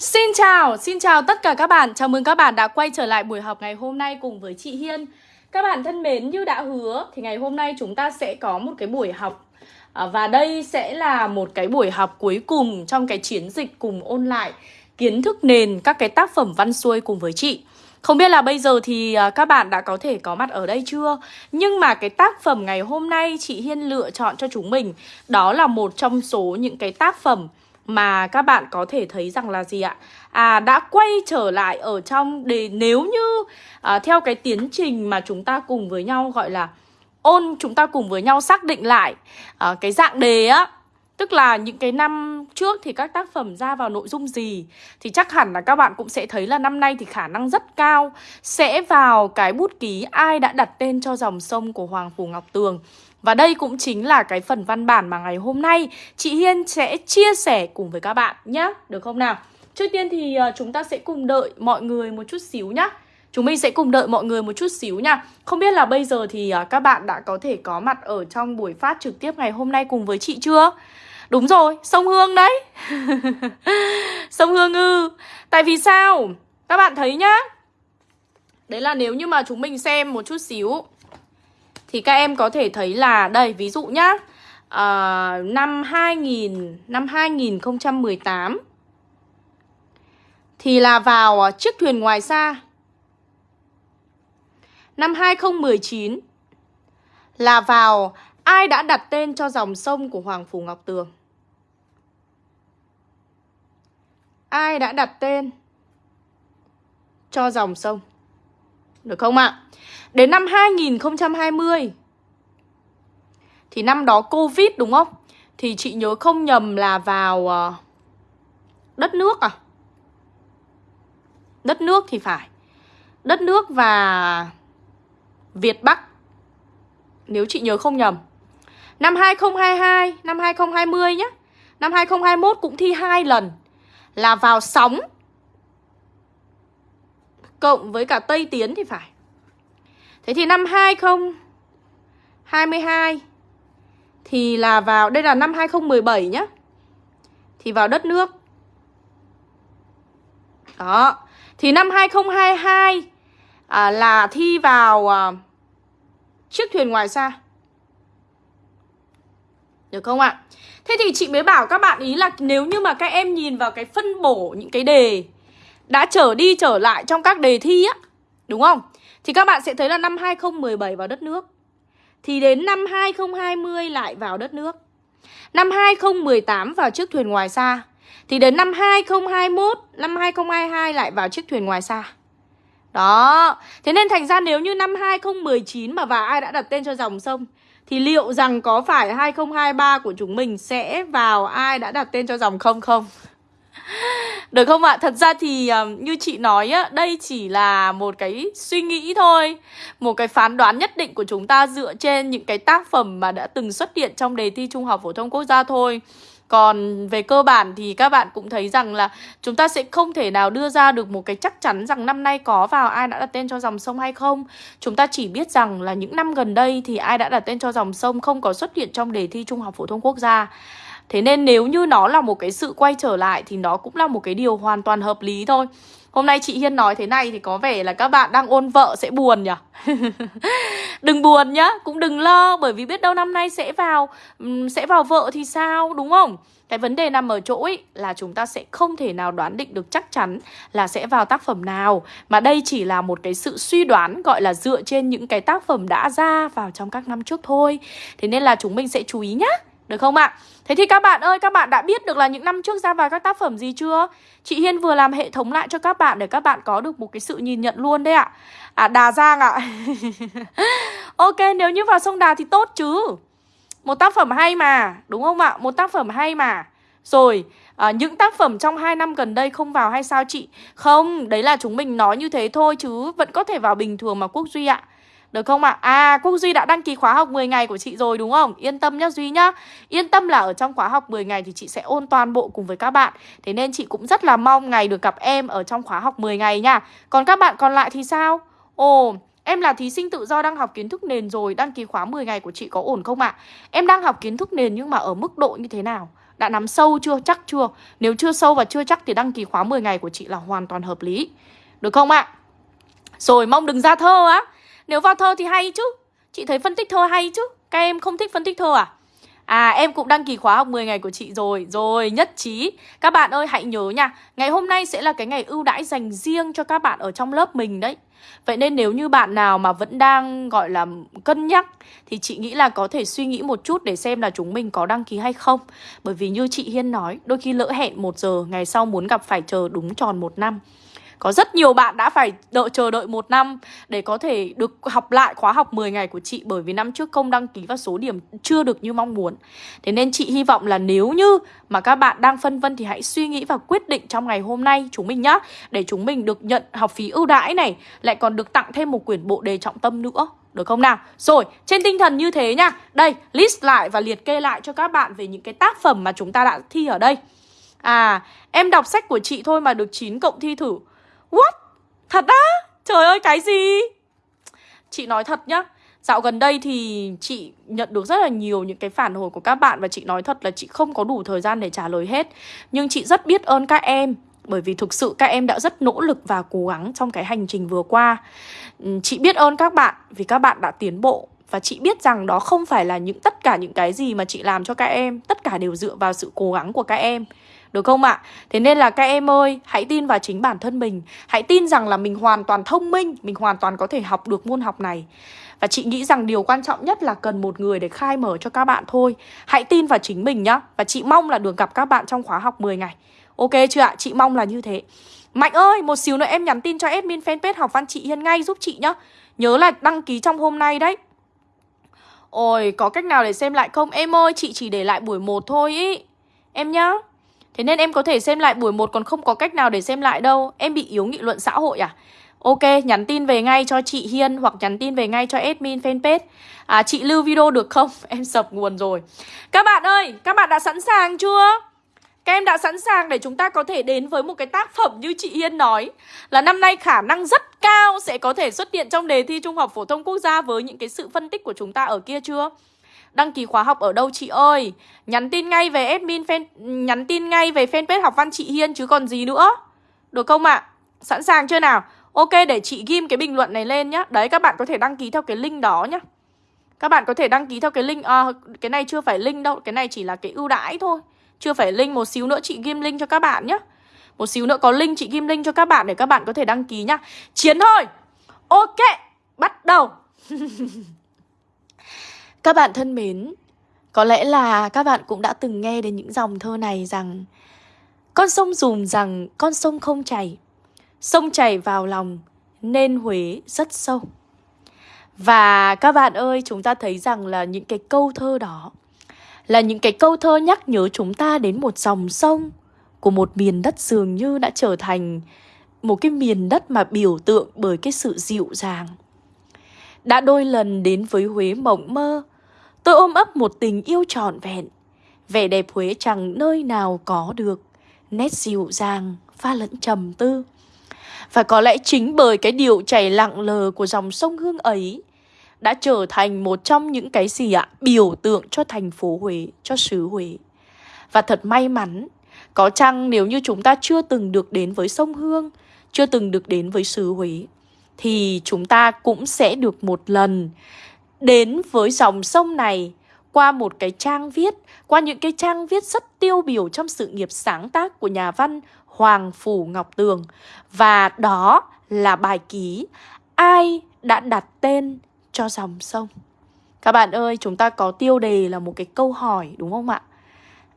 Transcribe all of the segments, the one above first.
Xin chào, xin chào tất cả các bạn. Chào mừng các bạn đã quay trở lại buổi học ngày hôm nay cùng với chị Hiên. Các bạn thân mến, như đã hứa thì ngày hôm nay chúng ta sẽ có một cái buổi học à, và đây sẽ là một cái buổi học cuối cùng trong cái chiến dịch cùng ôn lại kiến thức nền các cái tác phẩm văn xuôi cùng với chị. Không biết là bây giờ thì à, các bạn đã có thể có mặt ở đây chưa? Nhưng mà cái tác phẩm ngày hôm nay chị Hiên lựa chọn cho chúng mình Đó là một trong số những cái tác phẩm mà các bạn có thể thấy rằng là gì ạ? À đã quay trở lại ở trong để nếu như à, theo cái tiến trình mà chúng ta cùng với nhau gọi là ôn chúng ta cùng với nhau xác định lại à, cái dạng đề á Tức là những cái năm trước thì các tác phẩm ra vào nội dung gì Thì chắc hẳn là các bạn cũng sẽ thấy là năm nay thì khả năng rất cao Sẽ vào cái bút ký ai đã đặt tên cho dòng sông của Hoàng Phủ Ngọc Tường và đây cũng chính là cái phần văn bản mà ngày hôm nay chị Hiên sẽ chia sẻ cùng với các bạn nhé Được không nào? Trước tiên thì ờ, chúng ta sẽ cùng đợi mọi người một chút xíu nhá Chúng mình sẽ cùng đợi mọi người một chút xíu nha Không biết là bây giờ thì ờ, các bạn đã có thể có mặt ở trong buổi phát trực tiếp ngày hôm nay cùng với chị chưa? Đúng rồi, sông Hương đấy Sông Hương ư Tại vì sao? Các bạn thấy nhá Đấy là nếu như mà chúng mình xem một chút xíu thì các em có thể thấy là đây ví dụ nhá à, năm 2000 năm 2018 thì là vào ờ, chiếc thuyền ngoài xa. Năm 2019 là vào ai đã đặt tên cho dòng sông của Hoàng Phủ Ngọc Tường. Ai đã đặt tên cho dòng sông? Được không ạ? Đến năm 2020 Thì năm đó Covid đúng không? Thì chị nhớ không nhầm là vào ờ, đất nước à? Đất nước thì phải Đất nước và Việt Bắc Nếu chị nhớ không nhầm Năm 2022, năm 2020 nhé Năm 2021 cũng thi hai lần Là vào sóng Cộng với cả Tây Tiến thì phải Thế thì năm 2022 thì là vào đây là năm 2017 nhá. Thì vào đất nước. Đó. Thì năm 2022 à, là thi vào à, chiếc thuyền ngoài xa. Được không ạ? Thế thì chị mới bảo các bạn ý là nếu như mà các em nhìn vào cái phân bổ những cái đề đã trở đi trở lại trong các đề thi á, đúng không? Thì các bạn sẽ thấy là năm 2017 vào đất nước. Thì đến năm 2020 lại vào đất nước. Năm 2018 vào chiếc thuyền ngoài xa. Thì đến năm 2021, năm 2022 lại vào chiếc thuyền ngoài xa. Đó. Thế nên thành ra nếu như năm 2019 mà và ai đã đặt tên cho dòng sông Thì liệu rằng có phải 2023 của chúng mình sẽ vào ai đã đặt tên cho dòng không không? Được không ạ? Thật ra thì ờ, như chị nói á, đây chỉ là một cái suy nghĩ thôi Một cái phán đoán nhất định của chúng ta dựa trên những cái tác phẩm mà đã từng xuất hiện trong đề thi Trung học Phổ thông Quốc gia thôi còn về cơ bản thì các bạn cũng thấy rằng là chúng ta sẽ không thể nào đưa ra được một cái chắc chắn rằng năm nay có vào ai đã đặt tên cho dòng sông hay không. Chúng ta chỉ biết rằng là những năm gần đây thì ai đã đặt tên cho dòng sông không có xuất hiện trong đề thi Trung học Phổ thông Quốc gia. Thế nên nếu như nó là một cái sự quay trở lại thì nó cũng là một cái điều hoàn toàn hợp lý thôi. Hôm nay chị Hiên nói thế này thì có vẻ là các bạn đang ôn vợ sẽ buồn nhỉ? đừng buồn nhá, cũng đừng lo bởi vì biết đâu năm nay sẽ vào sẽ vào vợ thì sao, đúng không? Cái vấn đề nằm ở chỗ ý, là chúng ta sẽ không thể nào đoán định được chắc chắn là sẽ vào tác phẩm nào Mà đây chỉ là một cái sự suy đoán gọi là dựa trên những cái tác phẩm đã ra vào trong các năm trước thôi Thế nên là chúng mình sẽ chú ý nhá được không ạ? Thế thì các bạn ơi, các bạn đã biết được là những năm trước ra vào các tác phẩm gì chưa? Chị Hiên vừa làm hệ thống lại cho các bạn để các bạn có được một cái sự nhìn nhận luôn đấy ạ. À, Đà Giang ạ. ok, nếu như vào sông Đà thì tốt chứ. Một tác phẩm hay mà, đúng không ạ? Một tác phẩm hay mà. Rồi, à, những tác phẩm trong 2 năm gần đây không vào hay sao chị? Không, đấy là chúng mình nói như thế thôi chứ vẫn có thể vào bình thường mà Quốc Duy ạ. Được không ạ? À? à, Quốc Duy đã đăng ký khóa học 10 ngày của chị rồi đúng không? Yên tâm nhá Duy nhá Yên tâm là ở trong khóa học 10 ngày thì chị sẽ ôn toàn bộ cùng với các bạn Thế nên chị cũng rất là mong ngày được gặp em ở trong khóa học 10 ngày nha Còn các bạn còn lại thì sao? Ồ, Em là thí sinh tự do đang học kiến thức nền rồi Đăng ký khóa 10 ngày của chị có ổn không ạ? Em đang học kiến thức nền nhưng mà ở mức độ như thế nào? Đã nắm sâu chưa? Chắc chưa? Nếu chưa sâu và chưa chắc thì đăng ký khóa 10 ngày của chị là hoàn toàn hợp lý Được không ạ? Rồi mong đừng ra thơ á nếu vào thơ thì hay chứ. Chị thấy phân tích thơ hay chứ. Các em không thích phân tích thơ à? À em cũng đăng ký khóa học 10 ngày của chị rồi. Rồi, nhất trí. Các bạn ơi, hãy nhớ nha. Ngày hôm nay sẽ là cái ngày ưu đãi dành riêng cho các bạn ở trong lớp mình đấy. Vậy nên nếu như bạn nào mà vẫn đang, gọi là, cân nhắc Thì chị nghĩ là có thể suy nghĩ một chút để xem là chúng mình có đăng ký hay không. Bởi vì như chị Hiên nói, Đôi khi lỡ hẹn một giờ, Ngày sau muốn gặp phải chờ đúng tròn một năm có rất nhiều bạn đã phải đợi chờ đợi một năm để có thể được học lại khóa học 10 ngày của chị bởi vì năm trước không đăng ký và số điểm chưa được như mong muốn. Thế nên chị hy vọng là nếu như mà các bạn đang phân vân thì hãy suy nghĩ và quyết định trong ngày hôm nay chúng mình nhá để chúng mình được nhận học phí ưu đãi này lại còn được tặng thêm một quyển bộ đề trọng tâm nữa. Được không nào? Rồi, trên tinh thần như thế nha Đây, list lại và liệt kê lại cho các bạn về những cái tác phẩm mà chúng ta đã thi ở đây À, em đọc sách của chị thôi mà được 9 cộng thi thử What? Thật á? Trời ơi, cái gì? Chị nói thật nhá Dạo gần đây thì chị nhận được rất là nhiều những cái phản hồi của các bạn Và chị nói thật là chị không có đủ thời gian để trả lời hết Nhưng chị rất biết ơn các em, Bởi vì thực sự các em đã rất nỗ lực và cố gắng trong cái hành trình vừa qua ừ, Chị biết ơn các bạn vì các bạn đã tiến bộ Và chị biết rằng đó không phải là những, tất cả những cái gì mà chị làm cho các em, Tất cả đều dựa vào sự cố gắng của các em được không ạ? Thế nên là các em ơi, hãy tin vào chính bản thân mình. Hãy tin rằng là mình hoàn toàn thông minh Mình hoàn toàn có thể học được môn học này. Và chị nghĩ rằng điều quan trọng nhất là cần một người để khai mở cho các bạn thôi. Hãy tin vào chính mình nhá. Và chị mong là được gặp các bạn trong khóa học 10 ngày. Ok chưa ạ? Chị mong là như thế. Mạnh ơi, một xíu nữa em nhắn tin cho admin fanpage học văn chị Hiên ngay giúp chị nhá. Nhớ là đăng ký trong hôm nay đấy. Ôi, có cách nào để xem lại không? Em ơi, chị chỉ để lại buổi 1 thôi ý. Em nhá. Thế nên em có thể xem lại buổi 1 còn không có cách nào để xem lại đâu Em bị yếu nghị luận xã hội à? Ok, nhắn tin về ngay cho chị Hiên hoặc nhắn tin về ngay cho admin fanpage à, Chị lưu video được không? Em sập nguồn rồi Các bạn ơi, các bạn đã sẵn sàng chưa? Các em đã sẵn sàng để chúng ta có thể đến với một cái tác phẩm như chị Hiên nói Là năm nay khả năng rất cao sẽ có thể xuất hiện trong đề thi Trung học Phổ thông Quốc gia với những cái sự phân tích của chúng ta ở kia chưa? Đăng ký khóa học ở đâu chị ơi? Nhắn tin ngay về admin fan Nhắn tin ngay về fanpage học văn chị Hiên chứ còn gì nữa. Được không ạ? À? Sẵn sàng chưa nào? Ok để chị ghim cái bình luận này lên nhá. Đấy các bạn có thể đăng ký theo cái link đó nhá. Các bạn có thể đăng ký theo cái link à, Cái này chưa phải link đâu. Cái này chỉ là cái ưu đãi thôi. Chưa phải link Một xíu nữa chị ghim link cho các bạn nhá. Một xíu nữa có link chị ghim link cho các bạn Để các bạn có thể đăng ký nhá. Chiến thôi! Ok Bắt đầu! Các bạn thân mến, có lẽ là các bạn cũng đã từng nghe đến những dòng thơ này rằng Con sông dùm rằng con sông không chảy Sông chảy vào lòng nên Huế rất sâu. Và các bạn ơi, chúng ta thấy rằng là những cái câu thơ đó Là những cái câu thơ nhắc nhớ chúng ta đến một dòng sông Của một miền đất dường như đã trở thành một cái miền đất mà biểu tượng bởi cái sự dịu dàng. Đã đôi lần đến với Huế mộng mơ Tôi ôm ấp một tình yêu trọn vẹn. Vẻ đẹp Huế chẳng nơi nào có được. Nét dịu dàng, pha lẫn trầm tư. Và có lẽ chính bởi cái điều chảy lặng lờ của dòng sông Hương ấy Đã trở thành một trong những cái gì ạ? Biểu tượng cho thành phố Huế, cho xứ Huế. Và thật may mắn Có chăng nếu như chúng ta chưa từng được đến với sông Hương Chưa từng được đến với xứ Huế Thì chúng ta cũng sẽ được một lần đến với dòng sông này qua một cái trang viết, qua những cái trang viết rất tiêu biểu trong sự nghiệp sáng tác của nhà văn Hoàng Phủ Ngọc Tường. Và đó là bài ký Ai đã đặt tên cho dòng sông? Các bạn ơi, chúng ta có tiêu đề là một cái câu hỏi đúng không ạ?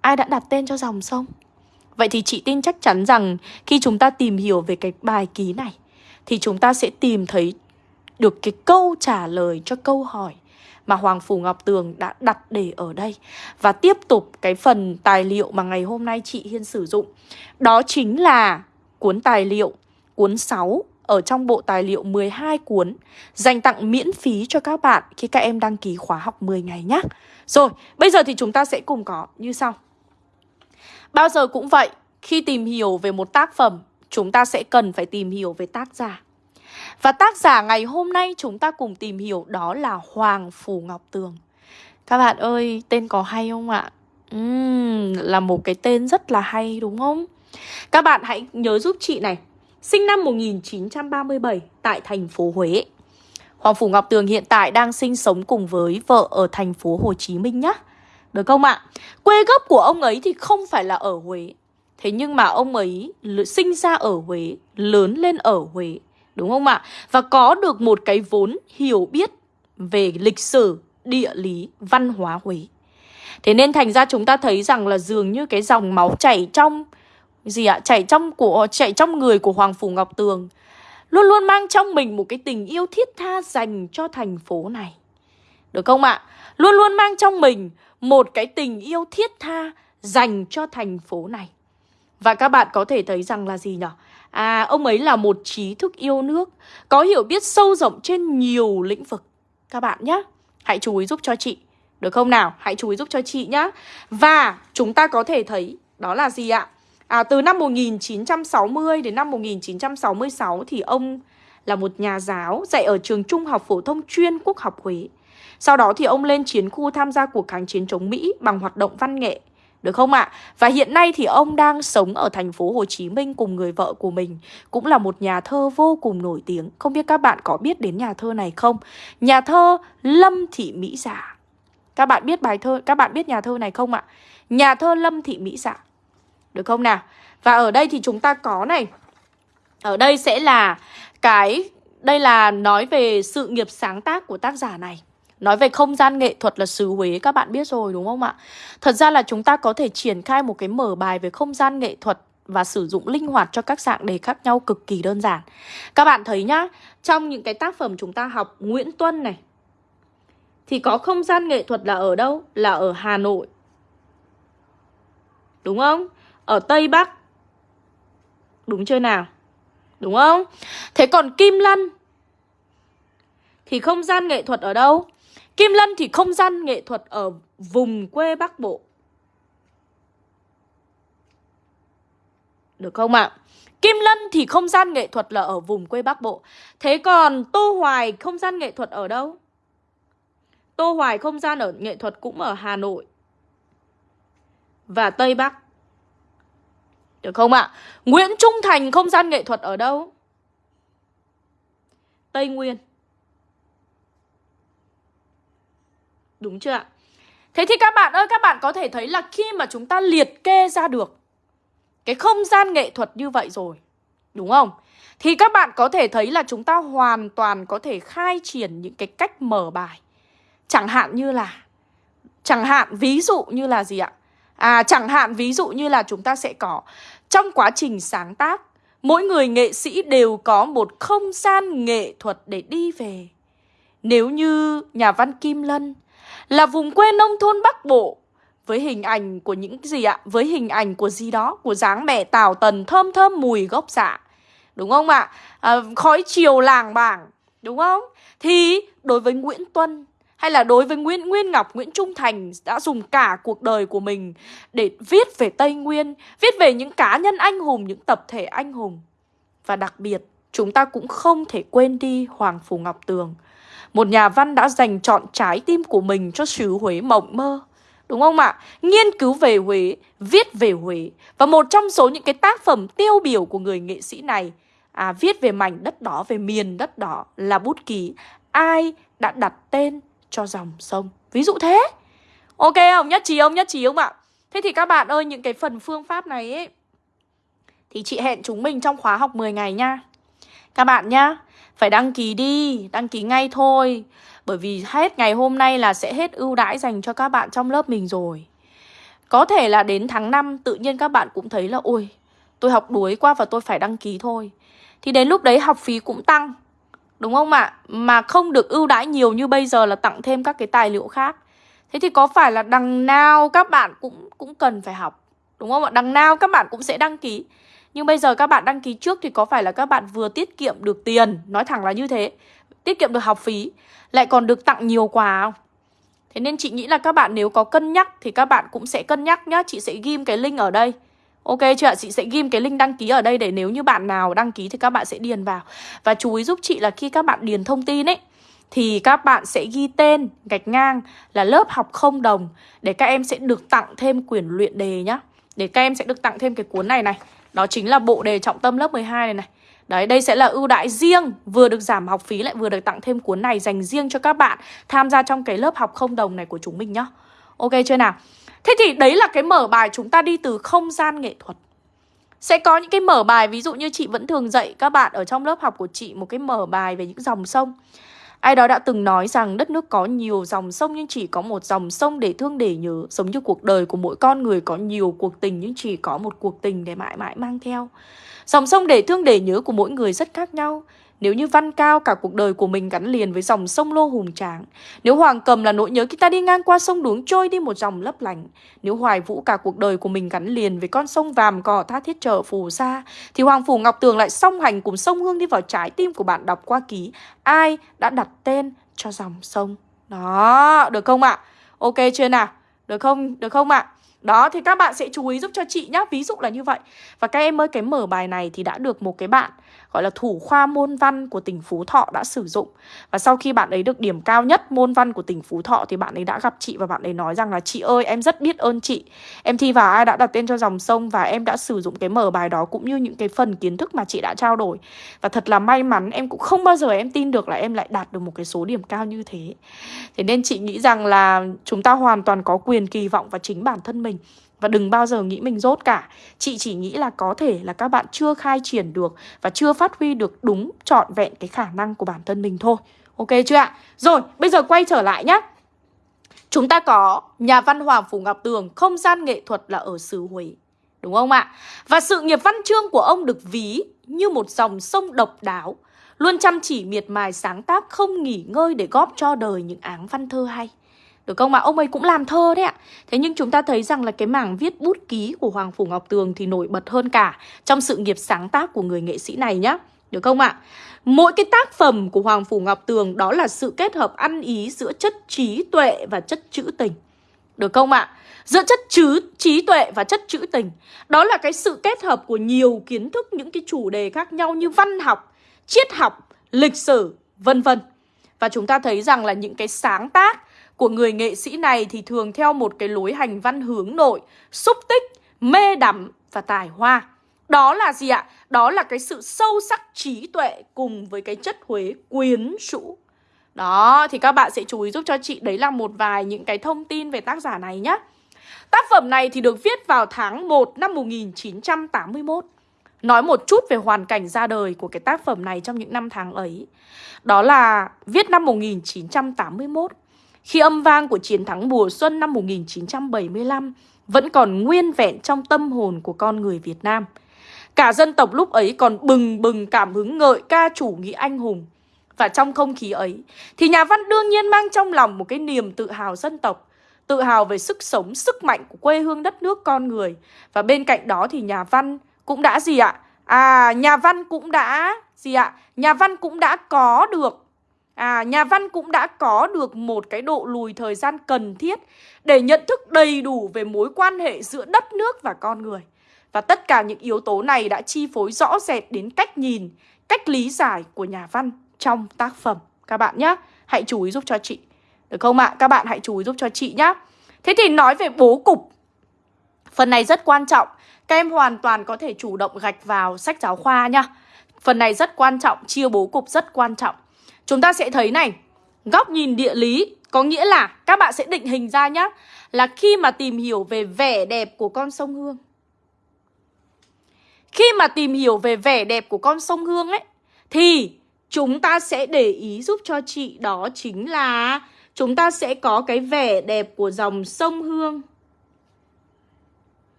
Ai đã đặt tên cho dòng sông? Vậy thì chị tin chắc chắn rằng khi chúng ta tìm hiểu về cái bài ký này thì chúng ta sẽ tìm thấy được cái câu trả lời cho câu hỏi mà Hoàng Phủ Ngọc Tường đã đặt để ở đây. Và tiếp tục cái phần tài liệu mà ngày hôm nay chị Hiên sử dụng. Đó chính là cuốn tài liệu, cuốn 6 ở trong bộ tài liệu 12 cuốn dành tặng miễn phí cho các bạn khi các em đăng ký khóa học 10 ngày nhé. Rồi, bây giờ thì chúng ta sẽ cùng có như sau. Bao giờ cũng vậy, khi tìm hiểu về một tác phẩm, chúng ta sẽ cần phải tìm hiểu về tác giả. Và tác giả ngày hôm nay chúng ta cùng tìm hiểu đó là Hoàng Phủ Ngọc Tường. Các bạn ơi, tên có hay không ạ? uhm, Là một cái tên rất là hay đúng không? Các bạn hãy nhớ giúp chị này Sinh năm 1937 tại thành phố Huế Hoàng Phủ Ngọc Tường hiện tại đang sinh sống cùng với vợ ở thành phố Hồ Chí Minh nhá Được không ạ? Quê gốc của ông ấy thì không phải là ở Huế Thế nhưng mà ông ấy sinh ra ở Huế, lớn lên ở Huế Đúng không ạ? Và có được một cái vốn hiểu biết về lịch sử, địa lý, văn hóa Huế Thế nên thành ra chúng ta thấy rằng là dường như cái dòng máu chảy trong gì ạ? Chảy trong của chảy trong người của Hoàng Phủ Ngọc Tường luôn luôn mang trong mình một cái tình yêu thiết tha dành cho thành phố này. Được không ạ? Luôn luôn mang trong mình một cái tình yêu thiết tha dành cho thành phố này. Và các bạn có thể thấy rằng là gì nhỉ? À, ông ấy là một trí thức yêu nước, có hiểu biết sâu rộng trên nhiều lĩnh vực. Các bạn nhé, hãy chú ý giúp cho chị. Được không nào? Hãy chú ý giúp cho chị nhé. Và chúng ta có thể thấy đó là gì ạ? À, từ năm 1960 đến năm 1966 thì ông là một nhà giáo dạy ở trường trung học phổ thông chuyên quốc học Huế. Sau đó thì ông lên chiến khu tham gia cuộc kháng chiến chống Mỹ bằng hoạt động văn nghệ. Được không ạ? À? Và hiện nay thì ông đang sống ở thành phố Hồ Chí Minh cùng người vợ của mình, cũng là một nhà thơ vô cùng nổi tiếng. Không biết các bạn có biết đến nhà thơ này không? Nhà thơ Lâm Thị Mỹ Giả. Các bạn biết bài thơ, các bạn biết nhà thơ này không ạ? Nhà thơ Lâm Thị Mỹ Giả. Được không nào? Và ở đây thì chúng ta có này Ở đây sẽ là cái Đây là nói về sự nghiệp sáng tác của tác giả này Nói về không gian nghệ thuật là xứ Huế các bạn biết rồi đúng không ạ? Thật ra là chúng ta có thể triển khai một cái mở bài về không gian nghệ thuật và sử dụng linh hoạt cho các dạng đề khác nhau cực kỳ đơn giản. Các bạn thấy nhá, trong những cái tác phẩm chúng ta học Nguyễn Tuân này thì có không gian nghệ thuật là ở đâu? Là ở Hà Nội. Đúng không? ở Tây Bắc. Đúng chưa nào? Đúng không? Thế còn Kim Lân thì không gian nghệ thuật ở đâu? Kim Lân thì không gian nghệ thuật ở vùng quê Bắc Bộ. Được không ạ? À? Kim Lân thì không gian nghệ thuật là ở vùng quê Bắc Bộ. Thế còn Tô Hoài không gian nghệ thuật ở đâu? Tô Hoài không gian ở nghệ thuật cũng ở Hà Nội và Tây Bắc. Được không ạ? Nguyễn Trung Thành không gian nghệ thuật ở đâu? Tây Nguyên Đúng chưa ạ? Thế thì các bạn ơi, các bạn có thể thấy là khi mà chúng ta liệt kê ra được cái không gian nghệ thuật như vậy rồi, đúng không? Thì các bạn có thể thấy là chúng ta hoàn toàn có thể khai triển những cái cách mở bài. Chẳng hạn như là, chẳng hạn ví dụ như là gì ạ? À chẳng hạn ví dụ như là chúng ta sẽ có trong quá trình sáng tác, mỗi người nghệ sĩ đều có một không gian nghệ thuật để đi về. Nếu như nhà văn Kim Lân là vùng quê nông thôn Bắc Bộ với hình ảnh của những gì ạ? Với hình ảnh của gì đó, của dáng mẹ tào tần thơm thơm mùi gốc dạ. Đúng không ạ? À, khói chiều làng bảng, đúng không? Thì đối với Nguyễn Tuân hay là đối với Nguyễn Nguyên Ngọc, Nguyễn Trung Thành đã dùng cả cuộc đời của mình để viết về Tây Nguyên, viết về những cá nhân anh hùng, những tập thể anh hùng. Và đặc biệt, chúng ta cũng không thể quên đi Hoàng Phủ Ngọc Tường. Một nhà văn đã dành chọn trái tim của mình cho xứ Huế mộng mơ. Đúng không ạ? Nghiên cứu về Huế, viết về Huế. Và một trong số những cái tác phẩm tiêu biểu của người nghệ sĩ này à, viết về mảnh đất đó, về miền đất đó là bút ký Ai đã đặt tên cho dòng sông Ví dụ thế Ok không? Nhất trí không? Nhất trí không ạ? Thế thì các bạn ơi, những cái phần phương pháp này ấy Thì chị hẹn chúng mình trong khóa học 10 ngày nha Các bạn nhá phải đăng ký đi, đăng ký ngay thôi Bởi vì hết ngày hôm nay là sẽ hết ưu đãi dành cho các bạn trong lớp mình rồi Có thể là đến tháng 5 tự nhiên các bạn cũng thấy là Ôi, tôi học đuối quá và tôi phải đăng ký thôi Thì đến lúc đấy học phí cũng tăng Đúng không ạ? Mà không được ưu đãi nhiều như bây giờ là tặng thêm các cái tài liệu khác. Thế thì có phải là đằng nào các bạn cũng cũng cần phải học. Đúng không ạ? Đằng nào các bạn cũng sẽ đăng ký. Nhưng bây giờ các bạn đăng ký trước thì có phải là các bạn vừa tiết kiệm được tiền, nói thẳng là như thế. Tiết kiệm được học phí, lại còn được tặng nhiều quà không? Thế nên chị nghĩ là các bạn nếu có cân nhắc thì các bạn cũng sẽ cân nhắc nhá. Chị sẽ ghim cái link ở đây. Ok chưa ạ? Chị sẽ ghim cái link đăng ký ở đây để nếu như bạn nào đăng ký thì các bạn sẽ điền vào. Và chú ý giúp chị là khi các bạn điền thông tin ấy thì các bạn sẽ ghi tên gạch ngang là lớp học không đồng để các em sẽ được tặng thêm quyển luyện đề nhá. Để các em sẽ được tặng thêm cái cuốn này này. Đó chính là bộ đề trọng tâm lớp 12 này này. Đấy, đây sẽ là ưu đãi riêng Vừa được giảm học phí lại vừa được tặng thêm cuốn này Dành riêng cho các bạn tham gia trong cái lớp học không đồng này của chúng mình nhá. Ok chưa nào? Thế thì đấy là cái mở bài chúng ta đi từ không gian nghệ thuật. Sẽ có những cái mở bài Ví dụ như chị vẫn thường dạy các bạn Ở trong lớp học của chị Một cái mở bài về những dòng sông. Ai đó đã từng nói rằng đất nước có nhiều dòng sông nhưng chỉ có một dòng sông để thương để nhớ. Giống như cuộc đời của mỗi con người có nhiều cuộc tình nhưng chỉ có một cuộc tình để mãi mãi mang theo. Dòng sông để thương để nhớ của mỗi người rất khác nhau nếu như văn cao cả cuộc đời của mình gắn liền với dòng sông lô hùng tráng Nếu hoàng cầm là nỗi nhớ khi ta đi ngang qua sông đuống trôi đi một dòng lấp lành Nếu hoài vũ cả cuộc đời của mình gắn liền với con sông vàm cỏ tha thiết trở phù sa Thì hoàng phủ ngọc tường lại song hành cùng sông hương đi vào trái tim của bạn đọc qua ký Ai đã đặt tên cho dòng sông Đó, được không ạ? Ok chưa nào? Được không? Được không ạ? Đó thì các bạn sẽ chú ý giúp cho chị nhá Ví dụ là như vậy Và các em ơi cái mở bài này thì đã được một cái bạn gọi là thủ khoa môn văn của tỉnh Phú Thọ đã sử dụng. Và sau khi bạn ấy được điểm cao nhất môn văn của tỉnh Phú Thọ thì bạn ấy đã gặp chị và bạn ấy nói rằng là, chị ơi, em rất biết ơn chị. Em thi vào ai đã đặt tên cho dòng sông và em đã sử dụng cái mở bài đó cũng như những cái phần kiến thức mà chị đã trao đổi. Và thật là may mắn, em cũng không bao giờ em tin được là em lại đạt được một cái số điểm cao như thế. Thế nên chị nghĩ rằng là chúng ta hoàn toàn có quyền kỳ vọng vào chính bản thân mình. Và đừng bao giờ nghĩ mình dốt cả. Chị chỉ nghĩ là có thể là các bạn chưa khai triển được Và chưa phát huy được đúng trọn vẹn cái khả năng của bản thân mình thôi. Ok chưa ạ? Rồi, bây giờ quay trở lại nhé Chúng ta có nhà văn Hoàng Phủ Ngọc Tường Không gian nghệ thuật là ở xứ Huế. Đúng không ạ? Và sự nghiệp văn chương của ông được ví như một dòng sông độc đáo Luôn chăm chỉ miệt mài sáng tác không nghỉ ngơi để góp cho đời những áng văn thơ hay được không ạ? Ông ấy cũng làm thơ đấy ạ. Thế nhưng chúng ta thấy rằng là cái mảng viết bút ký của Hoàng Phủ Ngọc Tường thì nổi bật hơn cả trong sự nghiệp sáng tác của người nghệ sĩ này nhá. Được không ạ? Mỗi cái tác phẩm của Hoàng Phủ Ngọc Tường đó là sự kết hợp ăn ý giữa chất trí tuệ và chất trữ tình. Được không ạ? Giữa chất trứ, trí tuệ và chất trữ tình. Đó là cái sự kết hợp của nhiều kiến thức, những cái chủ đề khác nhau như văn học, triết học, lịch sử, vân vân. Và chúng ta thấy rằng là những cái sáng tác của người nghệ sĩ này thì thường theo một cái lối hành văn hướng nội, xúc tích, mê đắm và tài hoa. Đó là gì ạ? Đó là cái sự sâu sắc trí tuệ cùng với cái chất Huế quyến rũ. Đó, thì các bạn sẽ chú ý giúp cho chị Đấy là một vài những cái thông tin về tác giả này nhé Tác phẩm này thì được viết vào tháng 1 năm 1981 Nói một chút về hoàn cảnh ra đời của cái tác phẩm này trong những năm tháng ấy Đó là viết năm 1981 khi âm vang của chiến thắng mùa xuân năm 1975 vẫn còn nguyên vẹn trong tâm hồn của con người Việt Nam. Cả dân tộc lúc ấy còn bừng bừng cảm hứng ngợi ca chủ nghĩa anh hùng. Và trong không khí ấy, thì nhà văn đương nhiên mang trong lòng một cái niềm tự hào dân tộc, tự hào về sức sống, sức mạnh của quê hương đất nước con người. Và bên cạnh đó thì nhà văn cũng đã gì ạ? À, nhà văn cũng đã gì ạ? Nhà văn cũng đã có được À, nhà văn cũng đã có được một cái độ lùi thời gian cần thiết để nhận thức đầy đủ về mối quan hệ giữa đất nước và con người. Và tất cả những yếu tố này đã chi phối rõ rệt đến cách nhìn, cách lý giải của nhà văn trong tác phẩm. Các bạn nhé, hãy chú ý giúp cho chị. Được không ạ? À? Các bạn hãy chú ý giúp cho chị nhé. Thế thì nói về bố cục. Phần này rất quan trọng. Các em hoàn toàn có thể chủ động gạch vào sách giáo khoa nhá. Phần này rất quan trọng, chia bố cục rất quan trọng. Chúng ta sẽ thấy này, Góc nhìn địa lý Có nghĩa là các bạn sẽ định hình ra nhá, Là khi mà tìm hiểu về vẻ đẹp của con sông Hương. Khi mà tìm hiểu về vẻ đẹp của con sông Hương ấy, Thì chúng ta sẽ để ý giúp cho chị đó chính là Chúng ta sẽ có cái vẻ đẹp của dòng sông Hương.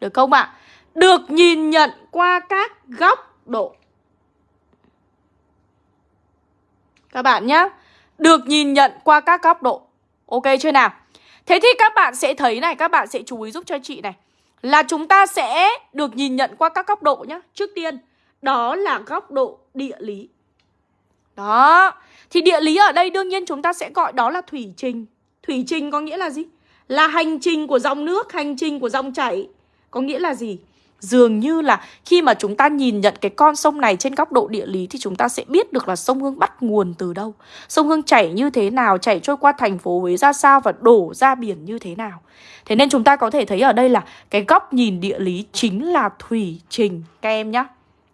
Được không ạ? Được nhìn nhận qua các góc độ. Các bạn nhé Được nhìn nhận qua các góc độ. Ok chưa nào? Thế thì các bạn sẽ thấy này, Các bạn sẽ chú ý giúp cho chị này. Là chúng ta sẽ được nhìn nhận qua các góc độ nhé Trước tiên, Đó là góc độ địa lý. Đó. Thì địa lý ở đây đương nhiên chúng ta sẽ gọi đó là thủy trình. Thủy trình có nghĩa là gì? Là hành trình của dòng nước, Hành trình của dòng chảy. Có nghĩa là gì? Dường như là khi mà chúng ta nhìn nhận cái con sông này trên góc độ địa lý thì chúng ta sẽ biết được là sông Hương bắt nguồn từ đâu. Sông Hương chảy như thế nào, chảy trôi qua thành phố Huế ra sao và đổ ra biển như thế nào. Thế nên chúng ta có thể thấy ở đây là cái góc nhìn địa lý chính là thủy trình các em nhé.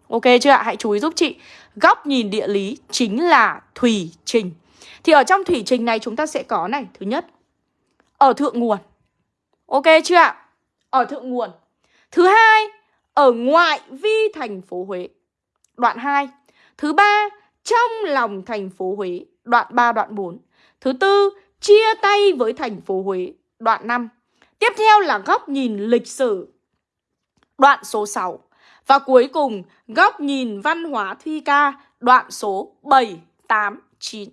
Ok chưa ạ? Hãy chú ý giúp chị. Góc nhìn địa lý chính là thủy trình. Thì ở trong thủy trình này chúng ta sẽ có này, thứ nhất, ở thượng nguồn. Ok chưa ạ? Ở thượng nguồn. Thứ hai, ở ngoại vi thành phố Huế. Đoạn 2. Thứ ba, trong lòng thành phố Huế. Đoạn 3, đoạn 4. Thứ tư, chia tay với thành phố Huế. Đoạn 5. Tiếp theo là góc nhìn lịch sử. Đoạn số 6. Và cuối cùng, góc nhìn văn hóa thi Ca. Đoạn số 7, 8, 9.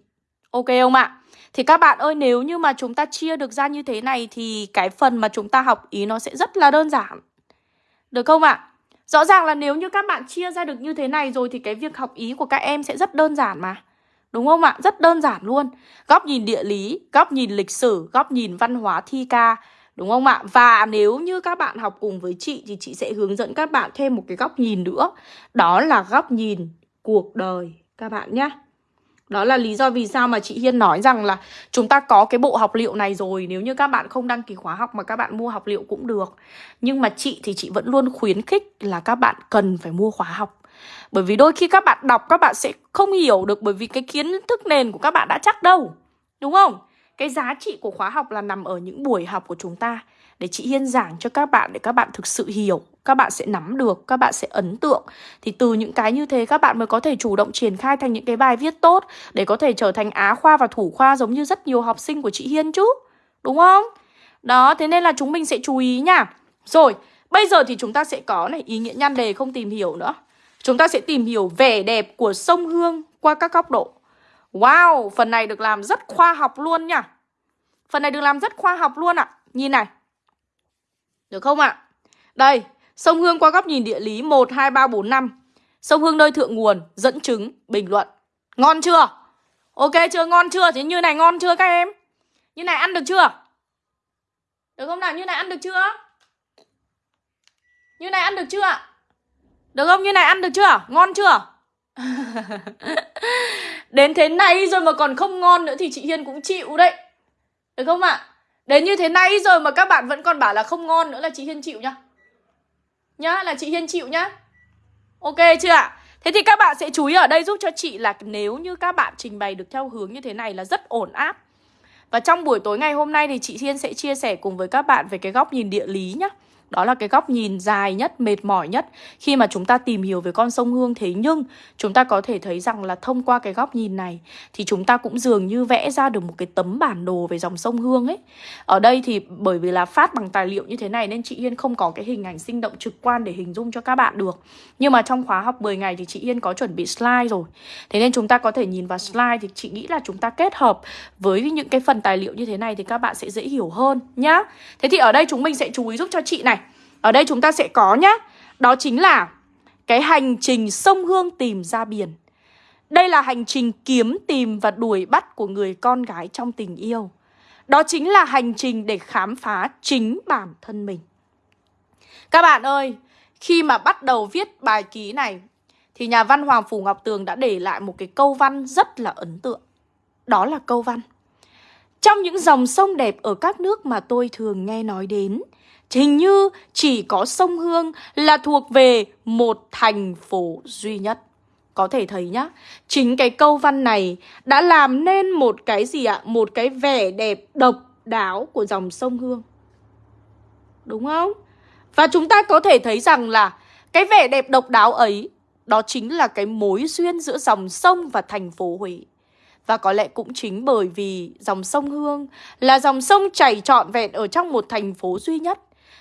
Ok không ạ? Thì các bạn ơi, nếu như mà chúng ta chia được ra như thế này thì cái phần mà chúng ta học ý nó sẽ rất là đơn giản. Được không ạ? Rõ ràng là nếu như các bạn chia ra được như thế này rồi thì cái việc học ý của các em sẽ rất đơn giản mà. Đúng không ạ? Rất đơn giản luôn. Góc nhìn địa lý, góc nhìn lịch sử, góc nhìn văn hóa thi ca. Đúng không ạ? Và nếu như các bạn học cùng với chị thì chị sẽ hướng dẫn các bạn thêm một cái góc nhìn nữa. Đó là góc nhìn cuộc đời các bạn nhé. Đó là lý do vì sao mà chị Hiên nói rằng là chúng ta có cái bộ học liệu này rồi, Nếu như các bạn không đăng ký khóa học mà các bạn mua học liệu cũng được. Nhưng mà chị thì chị vẫn luôn khuyến khích là các bạn cần phải mua khóa học. Bởi vì đôi khi các bạn đọc, các bạn sẽ không hiểu được Bởi vì cái kiến thức nền của các bạn đã chắc đâu. Đúng không? Cái giá trị của khóa học là nằm ở những buổi học của chúng ta Để chị Hiên giảng cho các bạn, để các bạn thực sự hiểu các bạn sẽ nắm được, các bạn sẽ ấn tượng. Thì từ những cái như thế các bạn mới có thể chủ động triển khai thành những cái bài viết tốt để có thể trở thành á khoa và thủ khoa giống như rất nhiều học sinh của chị Hiên chứ. Đúng không? Đó, thế nên là chúng mình sẽ chú ý nha. Rồi, bây giờ thì chúng ta sẽ có này ý nghĩa nhan đề không tìm hiểu nữa. Chúng ta sẽ tìm hiểu vẻ đẹp của sông Hương qua các góc độ. Wow, phần này được làm rất khoa học luôn nha. Phần này được làm rất khoa học luôn ạ. À. Nhìn này. Được không ạ? À? Đây, Sông Hương qua góc nhìn địa lý 1, 2, 3, 4, 5 Sông Hương nơi thượng nguồn Dẫn chứng, bình luận Ngon chưa? Ok chưa? Ngon chưa? Thế như này ngon chưa các em? Như này ăn được chưa? Được không nào? Như này ăn được chưa? Như này ăn được chưa? Được không? Như này ăn được chưa? Ngon chưa? Đến thế này rồi mà còn không ngon nữa thì chị Hiên cũng chịu đấy Được không ạ? Đến như thế này rồi mà các bạn vẫn còn bảo là không ngon nữa là chị Hiên chịu nhá nhá, là chị Hiên chịu nhá. Ok chưa ạ? Thế thì các bạn sẽ chú ý ở đây giúp cho chị là nếu như các bạn trình bày được theo hướng như thế này là rất ổn áp. Và trong buổi tối ngày hôm nay thì chị Hiên sẽ chia sẻ cùng với các bạn về cái góc nhìn địa lý nhá đó là cái góc nhìn dài nhất, mệt mỏi nhất khi mà chúng ta tìm hiểu về con sông Hương Thế nhưng chúng ta có thể thấy rằng là thông qua cái góc nhìn này thì chúng ta cũng dường như vẽ ra được một cái tấm bản đồ về dòng sông Hương ấy. Ở đây thì bởi vì là phát bằng tài liệu như thế này nên chị Hiên không có cái hình ảnh sinh động trực quan để hình dung cho các bạn được. Nhưng mà trong khóa học 10 ngày thì chị Hiên có chuẩn bị slide rồi. Thế nên chúng ta có thể nhìn vào slide thì chị nghĩ là chúng ta kết hợp với những cái phần tài liệu như thế này thì các bạn sẽ dễ hiểu hơn nhá. Thế thì ở đây chúng mình sẽ chú ý giúp cho chị này. Ở đây chúng ta sẽ có nhá. Đó chính là cái hành trình sông Hương tìm ra biển. Đây là hành trình kiếm tìm và đuổi bắt của người con gái trong tình yêu. Đó chính là hành trình để khám phá chính bản thân mình. Các bạn ơi, khi mà bắt đầu viết bài ký này Thì nhà văn Hoàng Phủ Ngọc Tường đã để lại một cái câu văn rất là ấn tượng. Đó là câu văn. Trong những dòng sông đẹp ở các nước mà tôi thường nghe nói đến Hình như chỉ có sông Hương là thuộc về một thành phố duy nhất. Có thể thấy nhá, chính cái câu văn này đã làm nên một cái gì ạ? Một cái vẻ đẹp độc đáo của dòng sông Hương. Đúng không? Và chúng ta có thể thấy rằng là cái vẻ đẹp độc đáo ấy đó chính là cái mối duyên giữa dòng sông và thành phố Huế. Và có lẽ cũng chính bởi vì dòng sông Hương là dòng sông chảy trọn vẹn ở trong một thành phố duy nhất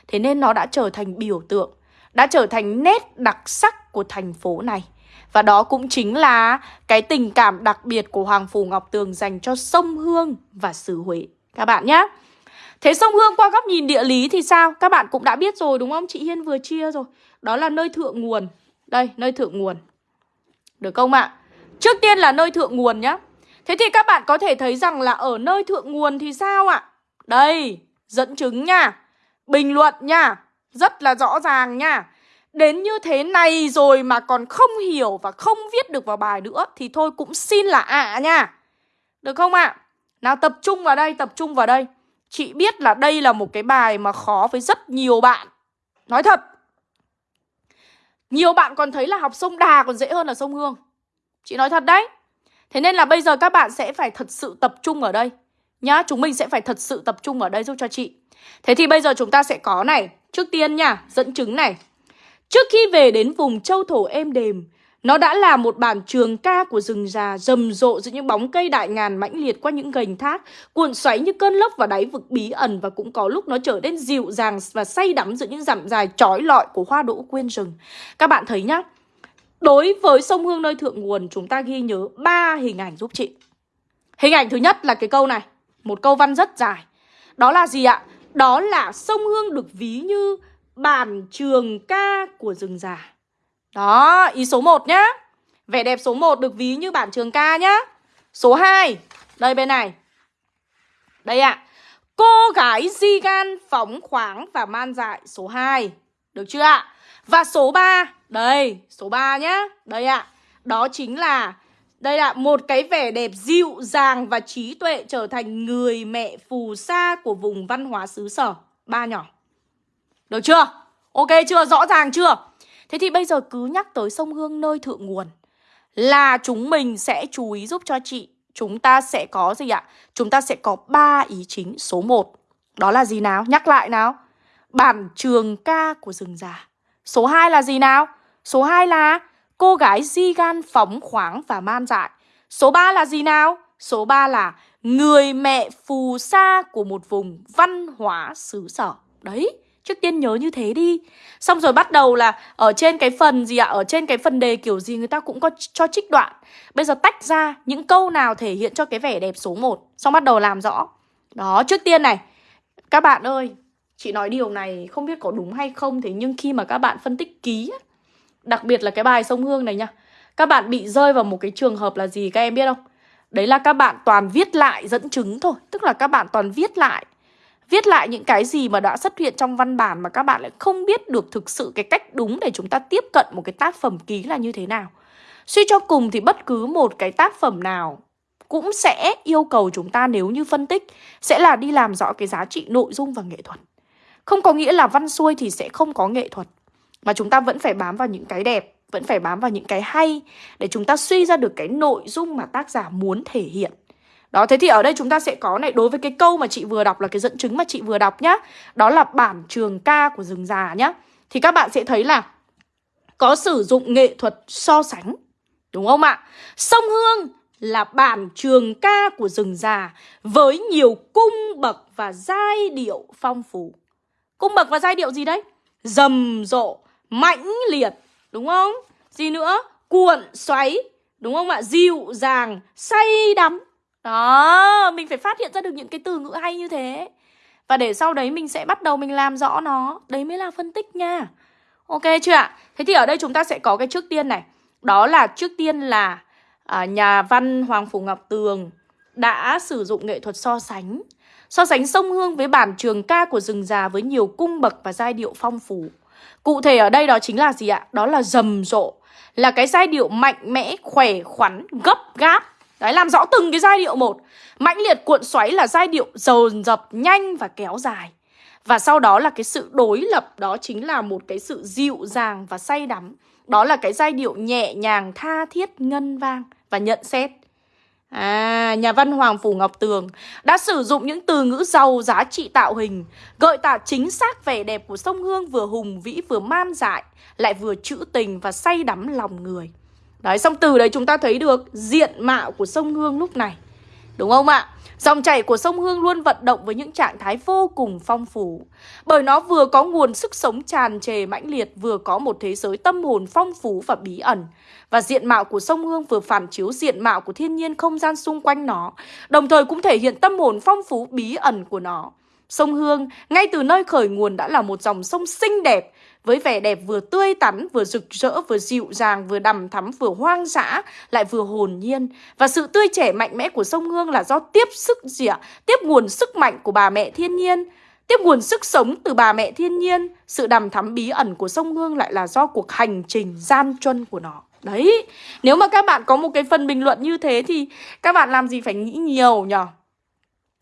Thế nên nó đã trở thành biểu tượng, đã trở thành nét đặc sắc của thành phố này. Và đó cũng chính là cái tình cảm đặc biệt của Hoàng Phủ Ngọc Tường dành cho sông Hương và xứ Huế. Các bạn nhé. Thế sông Hương qua góc nhìn địa lý thì sao? Các bạn cũng đã biết rồi đúng không? Chị Hiên vừa chia rồi. Đó là nơi thượng nguồn. Đây, nơi thượng nguồn. Được không ạ? Trước tiên là nơi thượng nguồn nhá. Thế thì các bạn có thể thấy rằng là ở nơi thượng nguồn thì sao ạ? Đây, dẫn chứng nha. Bình luận nha Rất là rõ ràng nha đến như thế này rồi mà còn không hiểu và không viết được vào bài nữa thì thôi cũng xin là ạ à nha. Được không ạ? À? Nào tập trung vào đây, tập trung vào đây. Chị biết là đây là một cái bài mà khó với rất nhiều bạn. Nói thật. Nhiều bạn còn thấy là học sông Đà còn dễ hơn là sông Hương. Chị nói thật đấy. Thế nên là bây giờ các bạn sẽ phải thật sự tập trung ở đây. Nhá, chúng mình sẽ phải thật sự tập trung ở đây giúp cho chị. Thế thì bây giờ chúng ta sẽ có này. Trước tiên nha, dẫn chứng này. Trước khi về đến vùng châu thổ êm đềm, nó đã là một bản trường ca của rừng già rầm rộ giữa những bóng cây đại ngàn mãnh liệt qua những gành thác, cuộn xoáy như cơn lốc vào đáy vực bí ẩn và cũng có lúc nó trở nên dịu dàng và say đắm giữa những dặm dài trói lọi của hoa đỗ quyên rừng. Các bạn thấy nhá, đối với sông Hương nơi thượng nguồn chúng ta ghi nhớ ba hình ảnh giúp chị. Hình ảnh thứ nhất là cái câu này, một câu văn rất dài. Đó là gì ạ? Đó là sông Hương được ví như bản trường ca của rừng già. Đó, ý số 1 nhá. Vẻ đẹp số 1 được ví như bản trường ca nhá. Số 2, đây bên này. Đây ạ. À. Cô gái di gan phóng khoáng và man dại số 2. Được chưa ạ? Và số 3, đây, số 3 nhá. Đây ạ. À. Đó chính là đây là một cái vẻ đẹp dịu dàng và trí tuệ trở thành người mẹ phù sa của vùng văn hóa xứ sở. Ba nhỏ. Được chưa? Ok chưa? Rõ ràng chưa? Thế thì bây giờ cứ nhắc tới sông Hương nơi thượng nguồn là chúng mình sẽ chú ý giúp cho chị. Chúng ta sẽ có gì ạ? Chúng ta sẽ có ba ý chính. Số 1, đó là gì nào? Nhắc lại nào. Bản trường ca của rừng già. Số 2 là gì nào? Số 2 là cô gái di gan phóng khoáng và man dại. Số 3 là gì nào? Số 3 là người mẹ phù sa của một vùng văn hóa xứ sở. Đấy, Trước tiên nhớ như thế đi Xong rồi bắt đầu là ở trên cái phần gì ạ Ở trên cái phần đề kiểu gì người ta cũng có cho trích đoạn Bây giờ tách ra những câu nào thể hiện cho cái vẻ đẹp số 1 Xong bắt đầu làm rõ Đó trước tiên này Các bạn ơi Chị nói điều này không biết có đúng hay không Thế nhưng khi mà các bạn phân tích ký Đặc biệt là cái bài sông Hương này nha Các bạn bị rơi vào một cái trường hợp là gì các em biết không Đấy là các bạn toàn viết lại dẫn chứng thôi, Tức là các bạn toàn viết lại Viết lại những cái gì mà đã xuất hiện trong văn bản mà các bạn lại không biết được thực sự cái cách đúng để chúng ta tiếp cận một cái tác phẩm ký là như thế nào. Suy cho cùng thì bất cứ một cái tác phẩm nào cũng sẽ yêu cầu chúng ta nếu như phân tích, sẽ là đi làm rõ cái giá trị nội dung và nghệ thuật. Không có nghĩa là văn xuôi thì sẽ không có nghệ thuật mà chúng ta vẫn phải bám vào những cái đẹp, vẫn phải bám vào những cái hay để chúng ta suy ra được cái nội dung mà tác giả muốn thể hiện. Đó, thế thì ở đây chúng ta sẽ có này Đối với cái câu mà chị vừa đọc là cái dẫn chứng mà chị vừa đọc nhá Đó là bản trường ca của rừng già nhá Thì các bạn sẽ thấy là Có sử dụng nghệ thuật so sánh Đúng không ạ? Sông Hương là bản trường ca của rừng già Với nhiều cung bậc và giai điệu phong phú Cung bậc và giai điệu gì đấy? Rầm rộ, mãnh liệt Đúng không? Gì nữa? Cuộn xoáy Đúng không ạ? Dịu dàng, say đắm đó, mình phải phát hiện ra được những cái từ ngữ hay như thế Và để sau đấy mình sẽ bắt đầu mình làm rõ nó Đấy mới là phân tích nha Ok chưa ạ? Thế thì ở đây chúng ta sẽ có cái trước tiên này Đó là trước tiên là à, nhà văn Hoàng Phủ Ngọc Tường Đã sử dụng nghệ thuật so sánh So sánh sông Hương với bản trường ca của rừng già Với nhiều cung bậc và giai điệu phong phú Cụ thể ở đây đó chính là gì ạ? Đó là rầm rộ Là cái giai điệu mạnh mẽ, khỏe khoắn, gấp gáp. Đấy, làm rõ từng cái giai điệu một. Mãnh liệt cuộn xoáy là giai điệu dồn dập, nhanh và kéo dài. Và sau đó là cái sự đối lập Đó chính là một cái sự dịu dàng và say đắm. Đó là cái giai điệu nhẹ nhàng, tha thiết, ngân vang Và nhận xét. À, nhà văn Hoàng Phủ Ngọc Tường đã sử dụng những từ ngữ giàu giá trị tạo hình, gợi tả chính xác vẻ đẹp của sông Hương vừa hùng vĩ vừa man dại, lại vừa trữ tình và say đắm lòng người. Đấy, xong từ đấy chúng ta thấy được diện mạo của sông Hương lúc này. Đúng không ạ? Dòng chảy của sông Hương luôn vận động với những trạng thái vô cùng phong phú. Bởi nó vừa có nguồn sức sống tràn trề mãnh liệt, Vừa có một thế giới tâm hồn phong phú và bí ẩn. Và diện mạo của sông Hương vừa phản chiếu diện mạo của thiên nhiên không gian xung quanh nó, Đồng thời cũng thể hiện tâm hồn phong phú bí ẩn của nó. Sông Hương, ngay từ nơi khởi nguồn đã là một dòng sông xinh đẹp với vẻ đẹp vừa tươi tắn, vừa rực rỡ, vừa dịu dàng, vừa đầm thắm, vừa hoang dã, lại vừa hồn nhiên. Và sự tươi trẻ mạnh mẽ của sông Hương là do tiếp sức gì ạ? Tiếp nguồn sức mạnh của bà mẹ thiên nhiên. Tiếp nguồn sức sống từ bà mẹ thiên nhiên, sự đằm thắm bí ẩn của sông Hương lại là do cuộc hành trình gian truân của nó. Đấy, nếu mà các bạn có một cái phần bình luận như thế thì các bạn làm gì phải nghĩ nhiều nhở?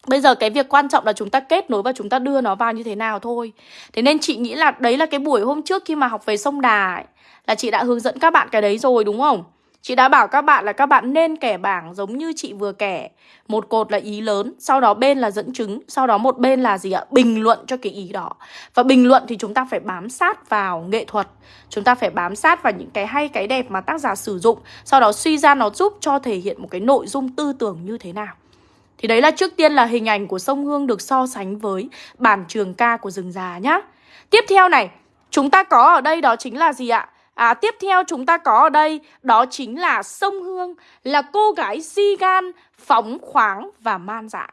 Bây giờ cái việc quan trọng là chúng ta kết nối và chúng ta đưa nó vào như thế nào thôi. Thế nên chị nghĩ là đấy là cái buổi hôm trước khi mà học về sông Đà ấy, Là chị đã hướng dẫn các bạn cái đấy rồi đúng không? Chị đã bảo các bạn là các bạn nên kẻ bảng giống như chị vừa kẻ Một cột là ý lớn, sau đó bên là dẫn chứng Sau đó một bên là gì ạ? Bình luận cho cái ý đó. Và bình luận thì chúng ta phải bám sát vào nghệ thuật. Chúng ta phải bám sát vào những cái hay cái đẹp mà tác giả sử dụng. Sau đó suy ra nó giúp cho thể hiện một cái nội dung tư tưởng như thế nào thì đấy là trước tiên là hình ảnh của sông Hương được so sánh với bản trường ca của rừng già nhá. Tiếp theo này, chúng ta có ở đây đó chính là gì ạ? À, tiếp theo chúng ta có ở đây đó chính là sông Hương là cô gái di gan, phóng khoáng và man dạ.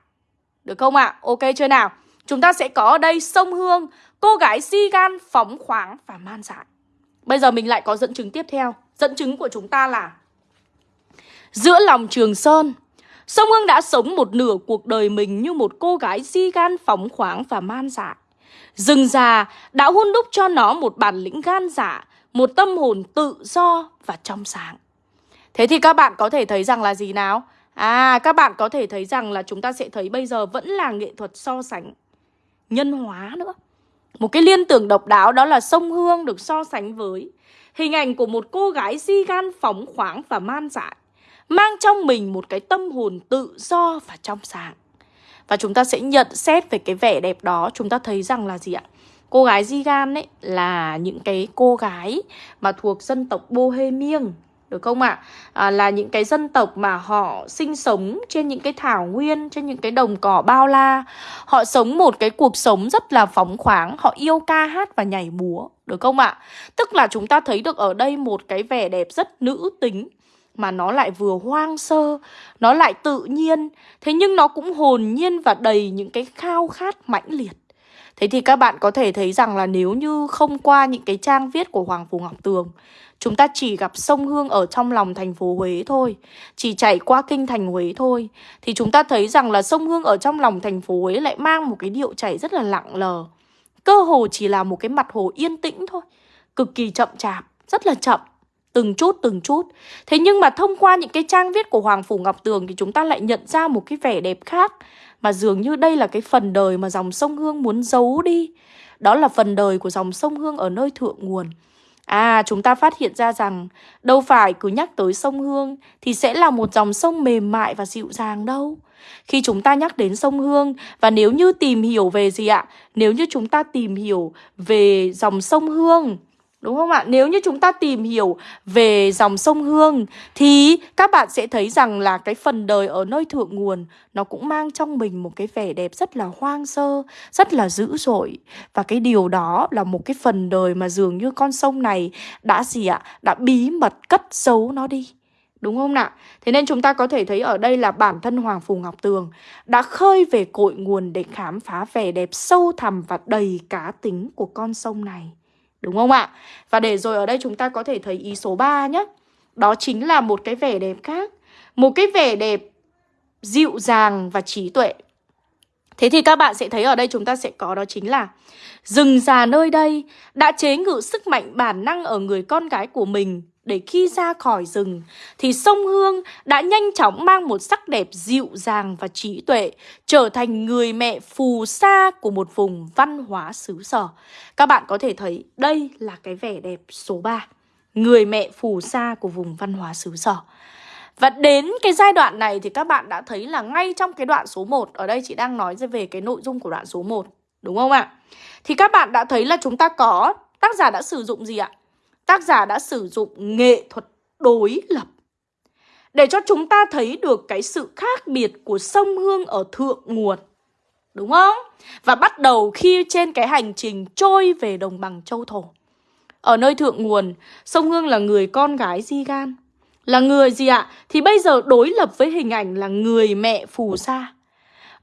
Được không ạ? À? Ok chưa nào? Chúng ta sẽ có ở đây sông Hương, cô gái di gan, phóng khoáng và man dạ. Bây giờ mình lại có dẫn chứng tiếp theo. Dẫn chứng của chúng ta là Giữa lòng Trường Sơn Sông Hương đã sống một nửa cuộc đời mình như một cô gái di gan phóng khoáng và man dại. Rừng già đã hun đúc cho nó một bản lĩnh gan dạ, một tâm hồn tự do và trong sáng. Thế thì các bạn có thể thấy rằng là gì nào? À, các bạn có thể thấy rằng là chúng ta sẽ thấy bây giờ vẫn là nghệ thuật so sánh nhân hóa nữa. Một cái liên tưởng độc đáo đó là sông Hương được so sánh với hình ảnh của một cô gái di gan phóng khoáng và man dại mang trong mình một cái tâm hồn tự do và trong sáng. Và chúng ta sẽ nhận xét về cái vẻ đẹp đó, chúng ta thấy rằng là gì ạ? Cô gái Zigan ấy là những cái cô gái mà thuộc dân tộc Bohemian được không ạ? À? à, là những cái dân tộc mà họ sinh sống trên những cái thảo nguyên, trên những cái đồng cỏ bao la. Họ sống một cái cuộc sống rất là phóng khoáng, họ yêu ca hát và nhảy múa, được không ạ? Tức là chúng ta thấy được ở đây một cái vẻ đẹp rất nữ tính mà nó lại vừa hoang sơ, nó lại tự nhiên, thế nhưng nó cũng hồn nhiên và đầy những cái khao khát mãnh liệt. Thế thì các bạn có thể thấy rằng là nếu như không qua những cái trang viết của Hoàng Phủ Ngọc Tường, chúng ta chỉ gặp sông Hương ở trong lòng thành phố Huế thôi, chỉ chạy qua kinh thành Huế thôi, thì chúng ta thấy rằng là sông Hương ở trong lòng thành phố Huế lại mang một cái điệu chảy rất là lặng lờ. Cơ hồ chỉ là một cái mặt hồ yên tĩnh thôi, cực kỳ chậm chạp, rất là chậm. Từng chút từng chút. Thế nhưng mà thông qua những cái trang viết của Hoàng Phủ Ngọc Tường Thì chúng ta lại nhận ra một cái vẻ đẹp khác. Mà dường như đây là cái phần đời mà dòng sông Hương muốn giấu đi. Đó là phần đời của dòng sông Hương ở nơi thượng nguồn. À chúng ta phát hiện ra rằng Đâu phải cứ nhắc tới sông Hương Thì sẽ là một dòng sông mềm mại và dịu dàng đâu. Khi chúng ta nhắc đến sông Hương, và nếu như tìm hiểu về gì ạ? Nếu như chúng ta tìm hiểu về dòng sông Hương Đúng không ạ? Nếu như chúng ta tìm hiểu về dòng sông Hương thì các bạn sẽ thấy rằng là cái phần đời ở nơi thượng nguồn nó cũng mang trong mình một cái vẻ đẹp rất là hoang sơ, rất là dữ dội. Và cái điều đó là một cái phần đời mà dường như con sông này đã gì ạ? Đã bí mật cất giấu nó đi. Đúng không nào? Thế nên chúng ta có thể thấy ở đây là bản thân Hoàng Phù Ngọc Tường đã khơi về cội nguồn để khám phá vẻ đẹp sâu thẳm và đầy cá tính của con sông này. Đúng không ạ? Và để rồi ở đây chúng ta có thể thấy ý số 3 nhé. Đó chính là một cái vẻ đẹp khác. Một cái vẻ đẹp dịu dàng và trí tuệ. Thế thì các bạn sẽ thấy ở đây chúng ta sẽ có đó chính là Rừng già nơi đây đã chế ngự sức mạnh bản năng ở người con gái của mình để khi ra khỏi rừng thì sông Hương đã nhanh chóng mang một sắc đẹp dịu dàng và trí tuệ, trở thành người mẹ phù sa của một vùng văn hóa xứ sở. Các bạn có thể thấy đây là cái vẻ đẹp số 3, người mẹ phù sa của vùng văn hóa xứ sở. Và đến cái giai đoạn này thì các bạn đã thấy là ngay trong cái đoạn số 1, ở đây chị đang nói về cái nội dung của đoạn số 1, đúng không ạ? Thì các bạn đã thấy là chúng ta có tác giả đã sử dụng gì ạ? Tác giả đã sử dụng nghệ thuật đối lập để cho chúng ta thấy được cái sự khác biệt của sông Hương ở thượng nguồn. Đúng không? Và bắt đầu khi trên cái hành trình trôi về đồng bằng châu thổ. Ở nơi thượng nguồn, sông Hương là người con gái di gan. Là người gì ạ? Thì bây giờ đối lập với hình ảnh là người mẹ phù sa.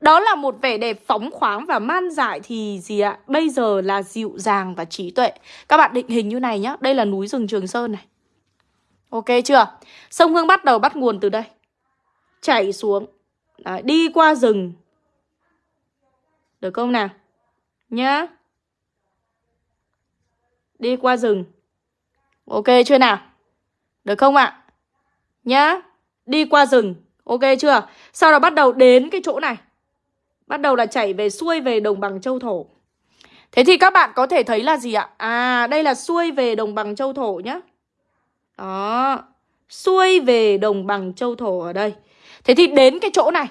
Đó là một vẻ đẹp phóng khoáng và man dại thì gì ạ? Bây giờ là dịu dàng và trí tuệ. Các bạn định hình như này nhá. Đây là núi rừng Trường Sơn này. Ok chưa? Sông Hương bắt đầu bắt nguồn từ đây. Chảy xuống. Đấy, đi qua rừng. Được không nào? Nhá Đi qua rừng Ok chưa nào Được không ạ Nhá Đi qua rừng Ok chưa Sau đó bắt đầu đến cái chỗ này Bắt đầu là chảy về xuôi về đồng bằng châu thổ Thế thì các bạn có thể thấy là gì ạ? À, đây là xuôi về đồng bằng châu thổ nhá. Đó. Xuôi về đồng bằng châu thổ ở đây. Thế thì đến cái chỗ này.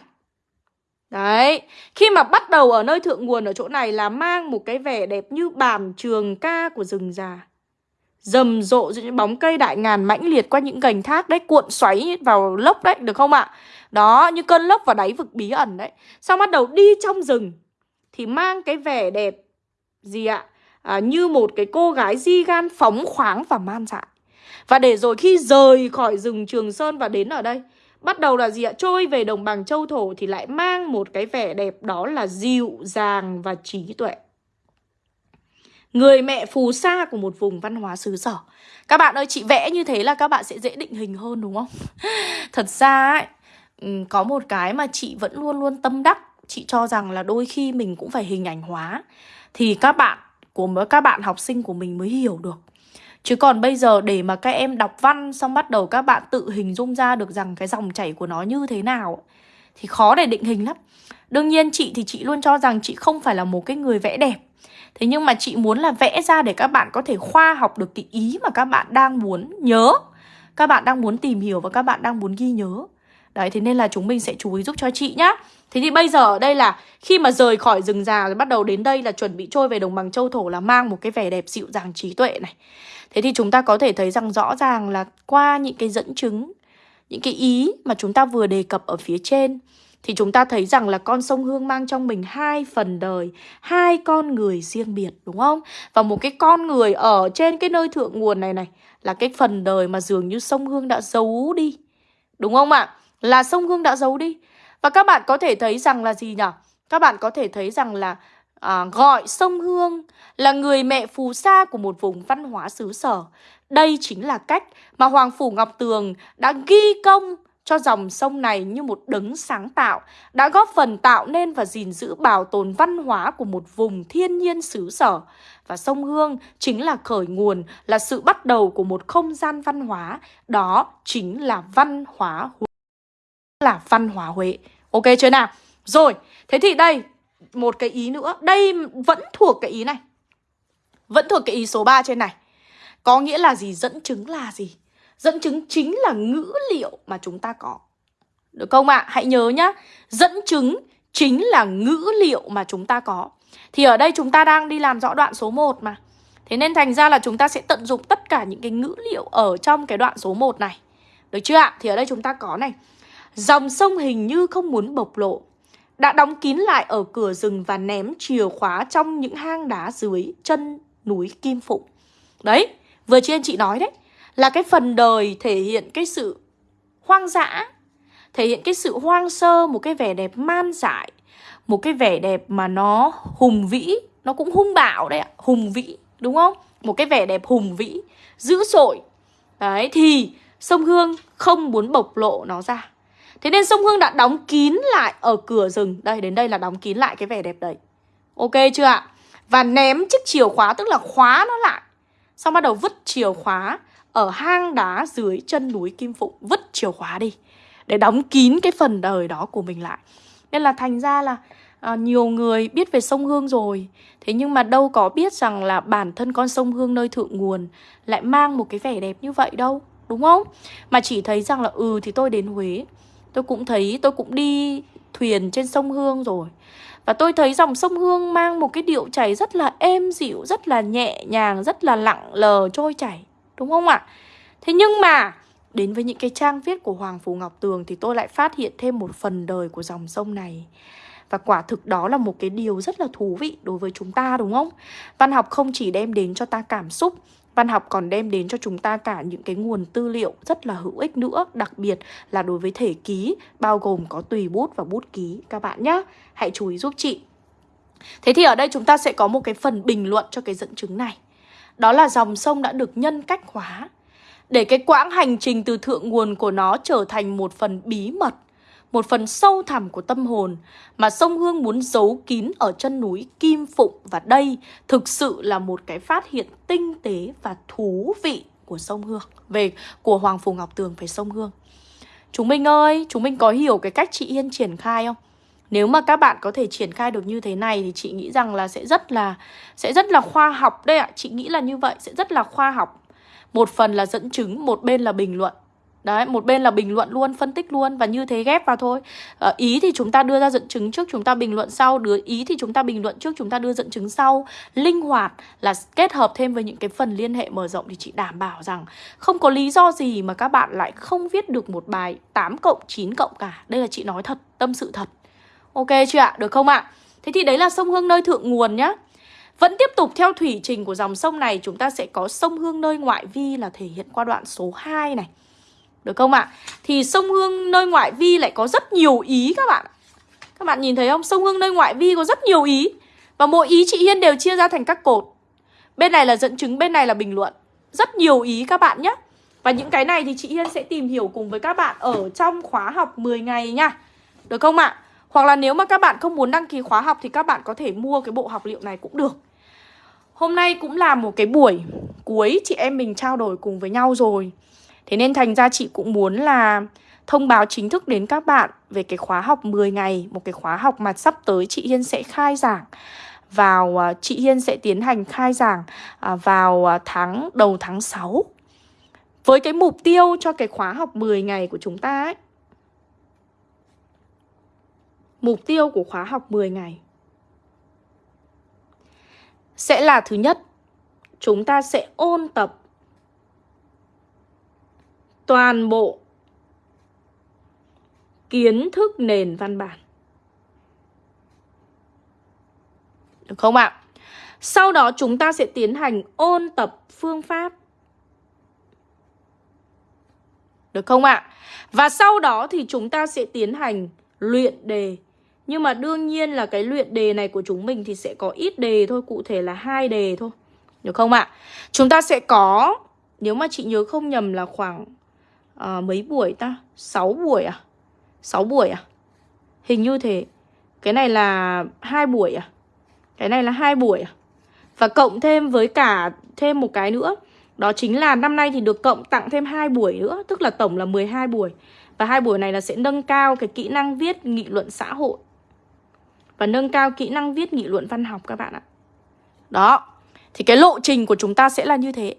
Đấy. Khi mà bắt đầu ở nơi thượng nguồn ở chỗ này là mang một cái vẻ đẹp như bản trường ca của rừng già. Rầm rộ những bóng cây đại ngàn mãnh liệt qua những gành thác đấy, cuộn xoáy vào lốc đấy, được không ạ? Đó, như cơn lốc vào đáy vực bí ẩn đấy. Sau bắt đầu đi trong rừng thì mang cái vẻ đẹp gì ạ? À, như một cái cô gái di gan phóng khoáng và man dại. Và để rồi khi rời khỏi rừng Trường Sơn và đến ở đây Bắt đầu là gì ạ? Trôi về đồng bằng châu thổ thì lại mang một cái vẻ đẹp đó là dịu dàng và trí tuệ Người mẹ phù sa của một vùng văn hóa xứ sở Các bạn ơi, chị vẽ như thế là các bạn sẽ dễ định hình hơn đúng không? Thật ra ấy, có một cái mà chị vẫn luôn luôn tâm đắc Chị cho rằng là đôi khi mình cũng phải hình ảnh hóa thì các bạn của các bạn học sinh của mình mới hiểu được. Chứ còn bây giờ để mà các em đọc văn xong bắt đầu các bạn tự hình dung ra được rằng cái dòng chảy của nó như thế nào thì khó để định hình lắm. Đương nhiên chị thì chị luôn cho rằng chị không phải là một cái người vẽ đẹp. Thế nhưng mà chị muốn là vẽ ra để các bạn có thể khoa học được cái ý mà các bạn đang muốn nhớ. Các bạn đang muốn tìm hiểu và các bạn đang muốn ghi nhớ. Đấy, thế nên là chúng mình sẽ chú ý giúp cho chị nhá. Thế thì bây giờ ở đây là khi mà rời khỏi rừng già rồi bắt đầu đến đây là chuẩn bị trôi về đồng bằng châu thổ là mang một cái vẻ đẹp dịu dàng trí tuệ này. Thế thì chúng ta có thể thấy rằng rõ ràng là qua những cái dẫn chứng, những cái ý mà chúng ta vừa đề cập ở phía trên thì chúng ta thấy rằng là con sông Hương mang trong mình hai phần đời, hai con người riêng biệt đúng không? Và một cái con người ở trên cái nơi thượng nguồn này này là cái phần đời mà dường như sông Hương đã giấu đi. Đúng không ạ? Là sông Hương đã giấu đi. Và các bạn có thể thấy rằng là gì nhỉ? Các bạn có thể thấy rằng là à, gọi sông Hương là người mẹ phù sa của một vùng văn hóa xứ sở. Đây chính là cách mà Hoàng Phủ Ngọc Tường đã ghi công cho dòng sông này như một đấng sáng tạo, đã góp phần tạo nên và gìn giữ bảo tồn văn hóa của một vùng thiên nhiên xứ sở. Và sông Hương chính là khởi nguồn, là sự bắt đầu của một không gian văn hóa, đó chính là văn hóa Huế. Là văn hóa Huế. Ok chưa nào? Rồi, thế thì đây, một cái ý nữa. Đây vẫn thuộc cái ý này. Vẫn thuộc cái ý số 3 trên này. Có nghĩa là gì? Dẫn chứng là gì? Dẫn chứng chính là ngữ liệu mà chúng ta có. Được không ạ? À? Hãy nhớ nhá. Dẫn chứng chính là ngữ liệu mà chúng ta có. Thì ở đây chúng ta đang đi làm rõ đoạn số 1 mà. Thế nên thành ra là chúng ta sẽ tận dụng tất cả những cái ngữ liệu ở trong cái đoạn số 1 này. Được chưa ạ? Thì ở đây chúng ta có này. Dòng sông hình như không muốn bộc lộ Đã đóng kín lại ở cửa rừng và ném chìa khóa trong những hang đá dưới chân núi Kim Phụng Đấy, vừa trên chị nói đấy là cái phần đời thể hiện cái sự hoang dã Thể hiện cái sự hoang sơ, một cái vẻ đẹp man dại Một cái vẻ đẹp mà nó hùng vĩ Nó cũng hung bạo đấy ạ, hùng vĩ, đúng không? Một cái vẻ đẹp hùng vĩ, dữ dội. Đấy, thì sông Hương không muốn bộc lộ nó ra. Thế nên sông Hương đã đóng kín lại ở cửa rừng. Đây, đến đây là đóng kín lại cái vẻ đẹp đấy. Ok chưa ạ? Và ném chiếc chìa khóa tức là khóa nó lại. Xong bắt đầu vứt chìa khóa ở hang đá dưới chân núi Kim Phụng Vứt chìa khóa đi Để đóng kín cái phần đời đó của mình lại. Nên là thành ra là à, nhiều người biết về sông Hương rồi. Thế nhưng mà đâu có biết rằng là bản thân con sông Hương nơi thượng nguồn Lại mang một cái vẻ đẹp như vậy đâu Đúng không? Mà chỉ thấy rằng là ừ thì tôi đến Huế Tôi cũng thấy, tôi cũng đi thuyền trên sông Hương rồi. Và tôi thấy dòng sông Hương mang một cái điệu chảy rất là êm dịu, rất là nhẹ nhàng, rất là lặng lờ trôi chảy. Đúng không ạ? Thế nhưng mà, đến với những cái trang viết của Hoàng Phủ Ngọc Tường thì tôi lại phát hiện thêm một phần đời của dòng sông này. Và quả thực đó là một cái điều rất là thú vị đối với chúng ta, đúng không? Văn học không chỉ đem đến cho ta cảm xúc, Văn học còn đem đến cho chúng ta cả những cái nguồn tư liệu rất là hữu ích nữa. Đặc biệt là đối với thể ký, Bao gồm có tùy bút và bút ký, Các bạn nhé Hãy chú ý giúp chị. Thế thì ở đây chúng ta sẽ có một cái phần bình luận cho cái dẫn chứng này. Đó là dòng sông đã được nhân cách hóa Để cái quãng hành trình từ thượng nguồn của nó trở thành một phần bí mật một phần sâu thẳm của tâm hồn mà sông Hương muốn giấu kín ở chân núi Kim Phụng và đây thực sự là một cái phát hiện tinh tế và thú vị của sông Hương về của Hoàng phù Ngọc Tường về sông Hương. Chúng mình ơi, chúng mình có hiểu cái cách chị Yên triển khai không? Nếu mà các bạn có thể triển khai được như thế này thì chị nghĩ rằng là sẽ rất là sẽ rất là khoa học đấy ạ. Chị nghĩ là như vậy, sẽ rất là khoa học. Một phần là dẫn chứng, một bên là bình luận. Đấy, một bên là bình luận luôn, phân tích luôn và như thế ghép vào thôi. À, ý thì chúng ta đưa ra dẫn chứng trước, chúng ta bình luận sau, đưa ý thì chúng ta bình luận trước, chúng ta đưa dẫn chứng sau. Linh hoạt là kết hợp thêm với những cái phần liên hệ mở rộng thì chị đảm bảo rằng không có lý do gì mà các bạn lại không viết được một bài 8 cộng 9 cộng cả. Đây là chị nói thật, tâm sự thật. Ok chưa ạ? Được không ạ? Thế thì đấy là sông Hương nơi thượng nguồn nhá. Vẫn tiếp tục theo thủy trình của dòng sông này Chúng ta sẽ có sông Hương nơi ngoại vi là thể hiện qua đoạn số 2 này Được không ạ? Thì sông Hương nơi ngoại vi lại có rất nhiều ý các bạn Các bạn nhìn thấy không? Sông Hương nơi ngoại vi có rất nhiều ý Và mỗi ý chị Hiên đều chia ra thành các cột Bên này là dẫn chứng, bên này là bình luận Rất nhiều ý các bạn nhé Và những cái này thì chị Hiên sẽ tìm hiểu cùng với các bạn Ở trong khóa học 10 ngày nha Được không ạ? Hoặc là nếu mà các bạn không muốn đăng ký khóa học Thì các bạn có thể mua cái bộ học liệu này cũng được. Hôm nay cũng là một cái buổi cuối chị em mình trao đổi cùng với nhau rồi. Thế nên thành ra chị cũng muốn là thông báo chính thức đến các bạn về cái khóa học 10 ngày, Một cái khóa học mà sắp tới chị Hiên sẽ khai giảng. Vào à, chị Hiên sẽ tiến hành khai giảng à, vào à, tháng đầu tháng 6 với cái mục tiêu cho cái khóa học 10 ngày của chúng ta ấy Mục tiêu của khóa học 10 ngày sẽ là thứ nhất, chúng ta sẽ ôn tập toàn bộ kiến thức nền văn bản. Được không ạ? Sau đó chúng ta sẽ tiến hành ôn tập phương pháp. Được không ạ? Và sau đó thì chúng ta sẽ tiến hành luyện đề nhưng mà đương nhiên là cái luyện đề này của chúng mình thì sẽ có ít đề thôi, cụ thể là hai đề thôi. Được không ạ? Chúng ta sẽ có nếu mà chị nhớ không nhầm là khoảng uh, mấy buổi ta? 6 buổi à? 6 buổi à? Hình như thế. Cái này là hai buổi à? Cái này là hai buổi à? Và cộng thêm với cả thêm một cái nữa. Đó chính là năm nay thì được cộng tặng thêm hai buổi nữa, tức là tổng là 12 buổi. Và hai buổi này là sẽ nâng cao cái kỹ năng viết nghị luận xã hội và nâng cao kỹ năng viết nghị luận văn học các bạn ạ. Đó, thì cái lộ trình của chúng ta sẽ là như thế.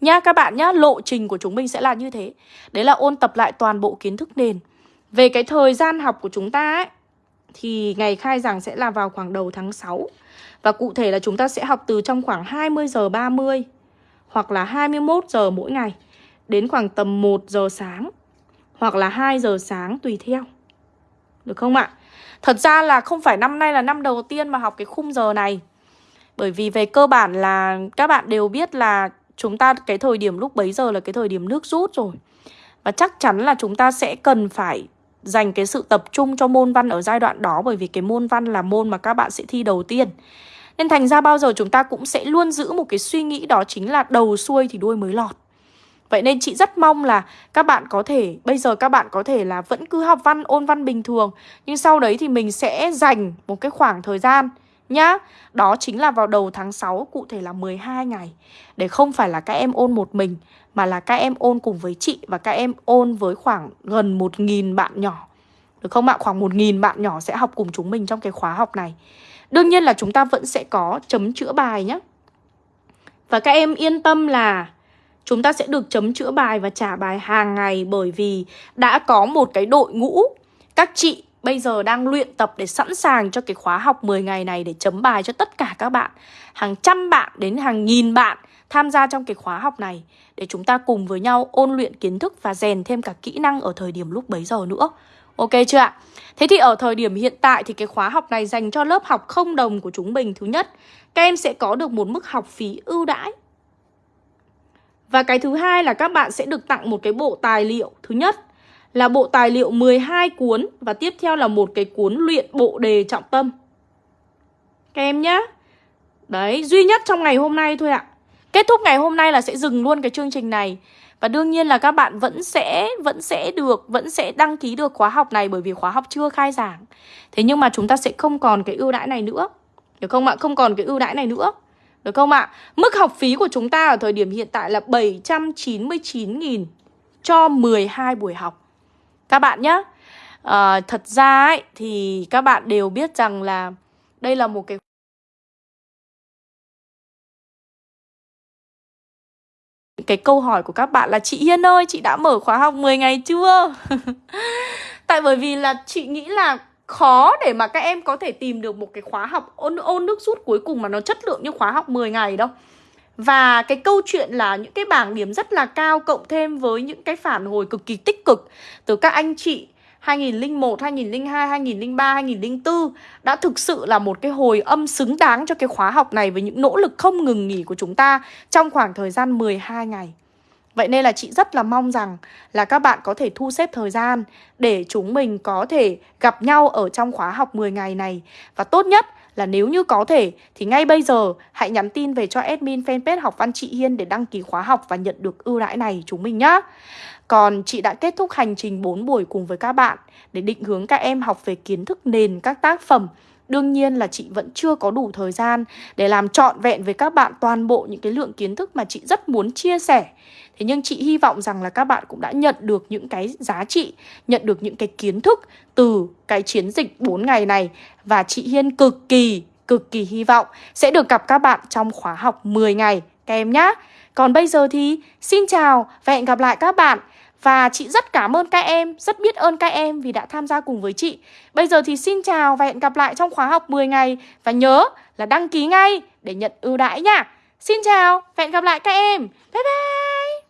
Nha các bạn nhá, lộ trình của chúng mình sẽ là như thế. Đấy là ôn tập lại toàn bộ kiến thức nền. Về cái thời gian học của chúng ta ấy, thì ngày khai giảng sẽ là vào khoảng đầu tháng 6. Và cụ thể là chúng ta sẽ học từ trong khoảng 20 giờ 30 hoặc là 21 giờ mỗi ngày đến khoảng tầm 1 giờ sáng hoặc là 2 giờ sáng tùy theo. Được không ạ? Thật ra là không phải năm nay là năm đầu tiên mà học cái khung giờ này. Bởi vì về cơ bản là các bạn đều biết là chúng ta cái thời điểm lúc bấy giờ là cái thời điểm nước rút rồi. Và chắc chắn là chúng ta sẽ cần phải dành cái sự tập trung cho môn văn ở giai đoạn đó, Bởi vì cái môn văn là môn mà các bạn sẽ thi đầu tiên. Nên thành ra bao giờ chúng ta cũng sẽ luôn giữ một cái suy nghĩ đó chính là đầu xuôi thì đuôi mới lọt. Vậy nên chị rất mong là các bạn có thể, bây giờ các bạn có thể là vẫn cứ học văn, ôn văn bình thường. Nhưng sau đấy thì mình sẽ dành một cái khoảng thời gian nhá. Đó chính là vào đầu tháng 6, cụ thể là 12 ngày. Để không phải là các em ôn một mình Mà là các em ôn cùng với chị Và các em ôn với khoảng gần 1.000 bạn nhỏ. Được không ạ? Khoảng 1.000 bạn nhỏ sẽ học cùng chúng mình trong cái khóa học này. Đương nhiên là chúng ta vẫn sẽ có chấm chữa bài nhé Và các em yên tâm là chúng ta sẽ được chấm chữa bài và trả bài hàng ngày bởi vì đã có một cái đội ngũ các chị bây giờ đang luyện tập để sẵn sàng cho cái khóa học 10 ngày này để chấm bài cho tất cả các bạn. Hàng trăm bạn đến hàng nghìn bạn tham gia trong cái khóa học này để chúng ta cùng với nhau ôn luyện kiến thức và rèn thêm cả kỹ năng ở thời điểm lúc bấy giờ nữa. Ok chưa ạ? Thế thì ở thời điểm hiện tại thì cái khóa học này dành cho lớp học không đồng của chúng mình thứ nhất, các em sẽ có được một mức học phí ưu đãi và cái thứ hai là các bạn sẽ được tặng một cái bộ tài liệu Thứ nhất là bộ tài liệu 12 cuốn Và tiếp theo là một cái cuốn luyện bộ đề trọng tâm Các em nhá Đấy, duy nhất trong ngày hôm nay thôi ạ Kết thúc ngày hôm nay là sẽ dừng luôn cái chương trình này Và đương nhiên là các bạn vẫn sẽ vẫn sẽ được vẫn sẽ đăng ký được khóa học này bởi vì khóa học chưa khai giảng. Thế nhưng mà chúng ta sẽ không còn cái ưu đãi này nữa. Được không ạ? Không còn cái ưu đãi này nữa. Được không ạ? Mức học phí của chúng ta ở thời điểm hiện tại là 799.000 cho 12 buổi học. Các bạn nhé. À, ờ, thật ra ấy, thì các bạn đều biết rằng là đây là một cái cái câu hỏi của các bạn là chị Hiên ơi, chị đã mở khóa học 10 ngày chưa? Tại bởi vì là chị nghĩ là khó để mà các em có thể tìm được một cái khóa học ôn ôn nước rút cuối cùng mà nó chất lượng như khóa học 10 ngày đâu. Và cái câu chuyện là những cái bảng điểm rất là cao cộng thêm với những cái phản hồi cực kỳ tích cực từ các anh chị 2001, 2002, 2003, 2004 đã thực sự là một cái hồi âm xứng đáng cho cái khóa học này với những nỗ lực không ngừng nghỉ của chúng ta trong khoảng thời gian 12 ngày. Vậy nên là chị rất là mong rằng là các bạn có thể thu xếp thời gian để chúng mình có thể gặp nhau ở trong khóa học 10 ngày này. Và tốt nhất là nếu như có thể, thì ngay bây giờ hãy nhắn tin về cho admin fanpage học văn chị Hiên để đăng ký khóa học và nhận được ưu đãi này chúng mình nhá. Còn chị đã kết thúc hành trình 4 buổi cùng với các bạn để định hướng các em học về kiến thức nền, các tác phẩm Đương nhiên là chị vẫn chưa có đủ thời gian để làm trọn vẹn với các bạn toàn bộ những cái lượng kiến thức mà chị rất muốn chia sẻ. Thế nhưng chị hy vọng rằng là các bạn cũng đã nhận được những cái giá trị, nhận được những cái kiến thức từ cái chiến dịch 4 ngày này và chị Hiên cực kỳ cực kỳ hy vọng sẽ được gặp các bạn trong khóa học 10 ngày các em nhé. Còn bây giờ thì xin chào và hẹn gặp lại các bạn và chị rất cảm ơn các em, rất biết ơn các em vì đã tham gia cùng với chị. Bây giờ thì xin chào và hẹn gặp lại trong khóa học 10 ngày. Và nhớ là đăng ký ngay để nhận ưu đãi nha. Xin chào và hẹn gặp lại các em. Bye bye.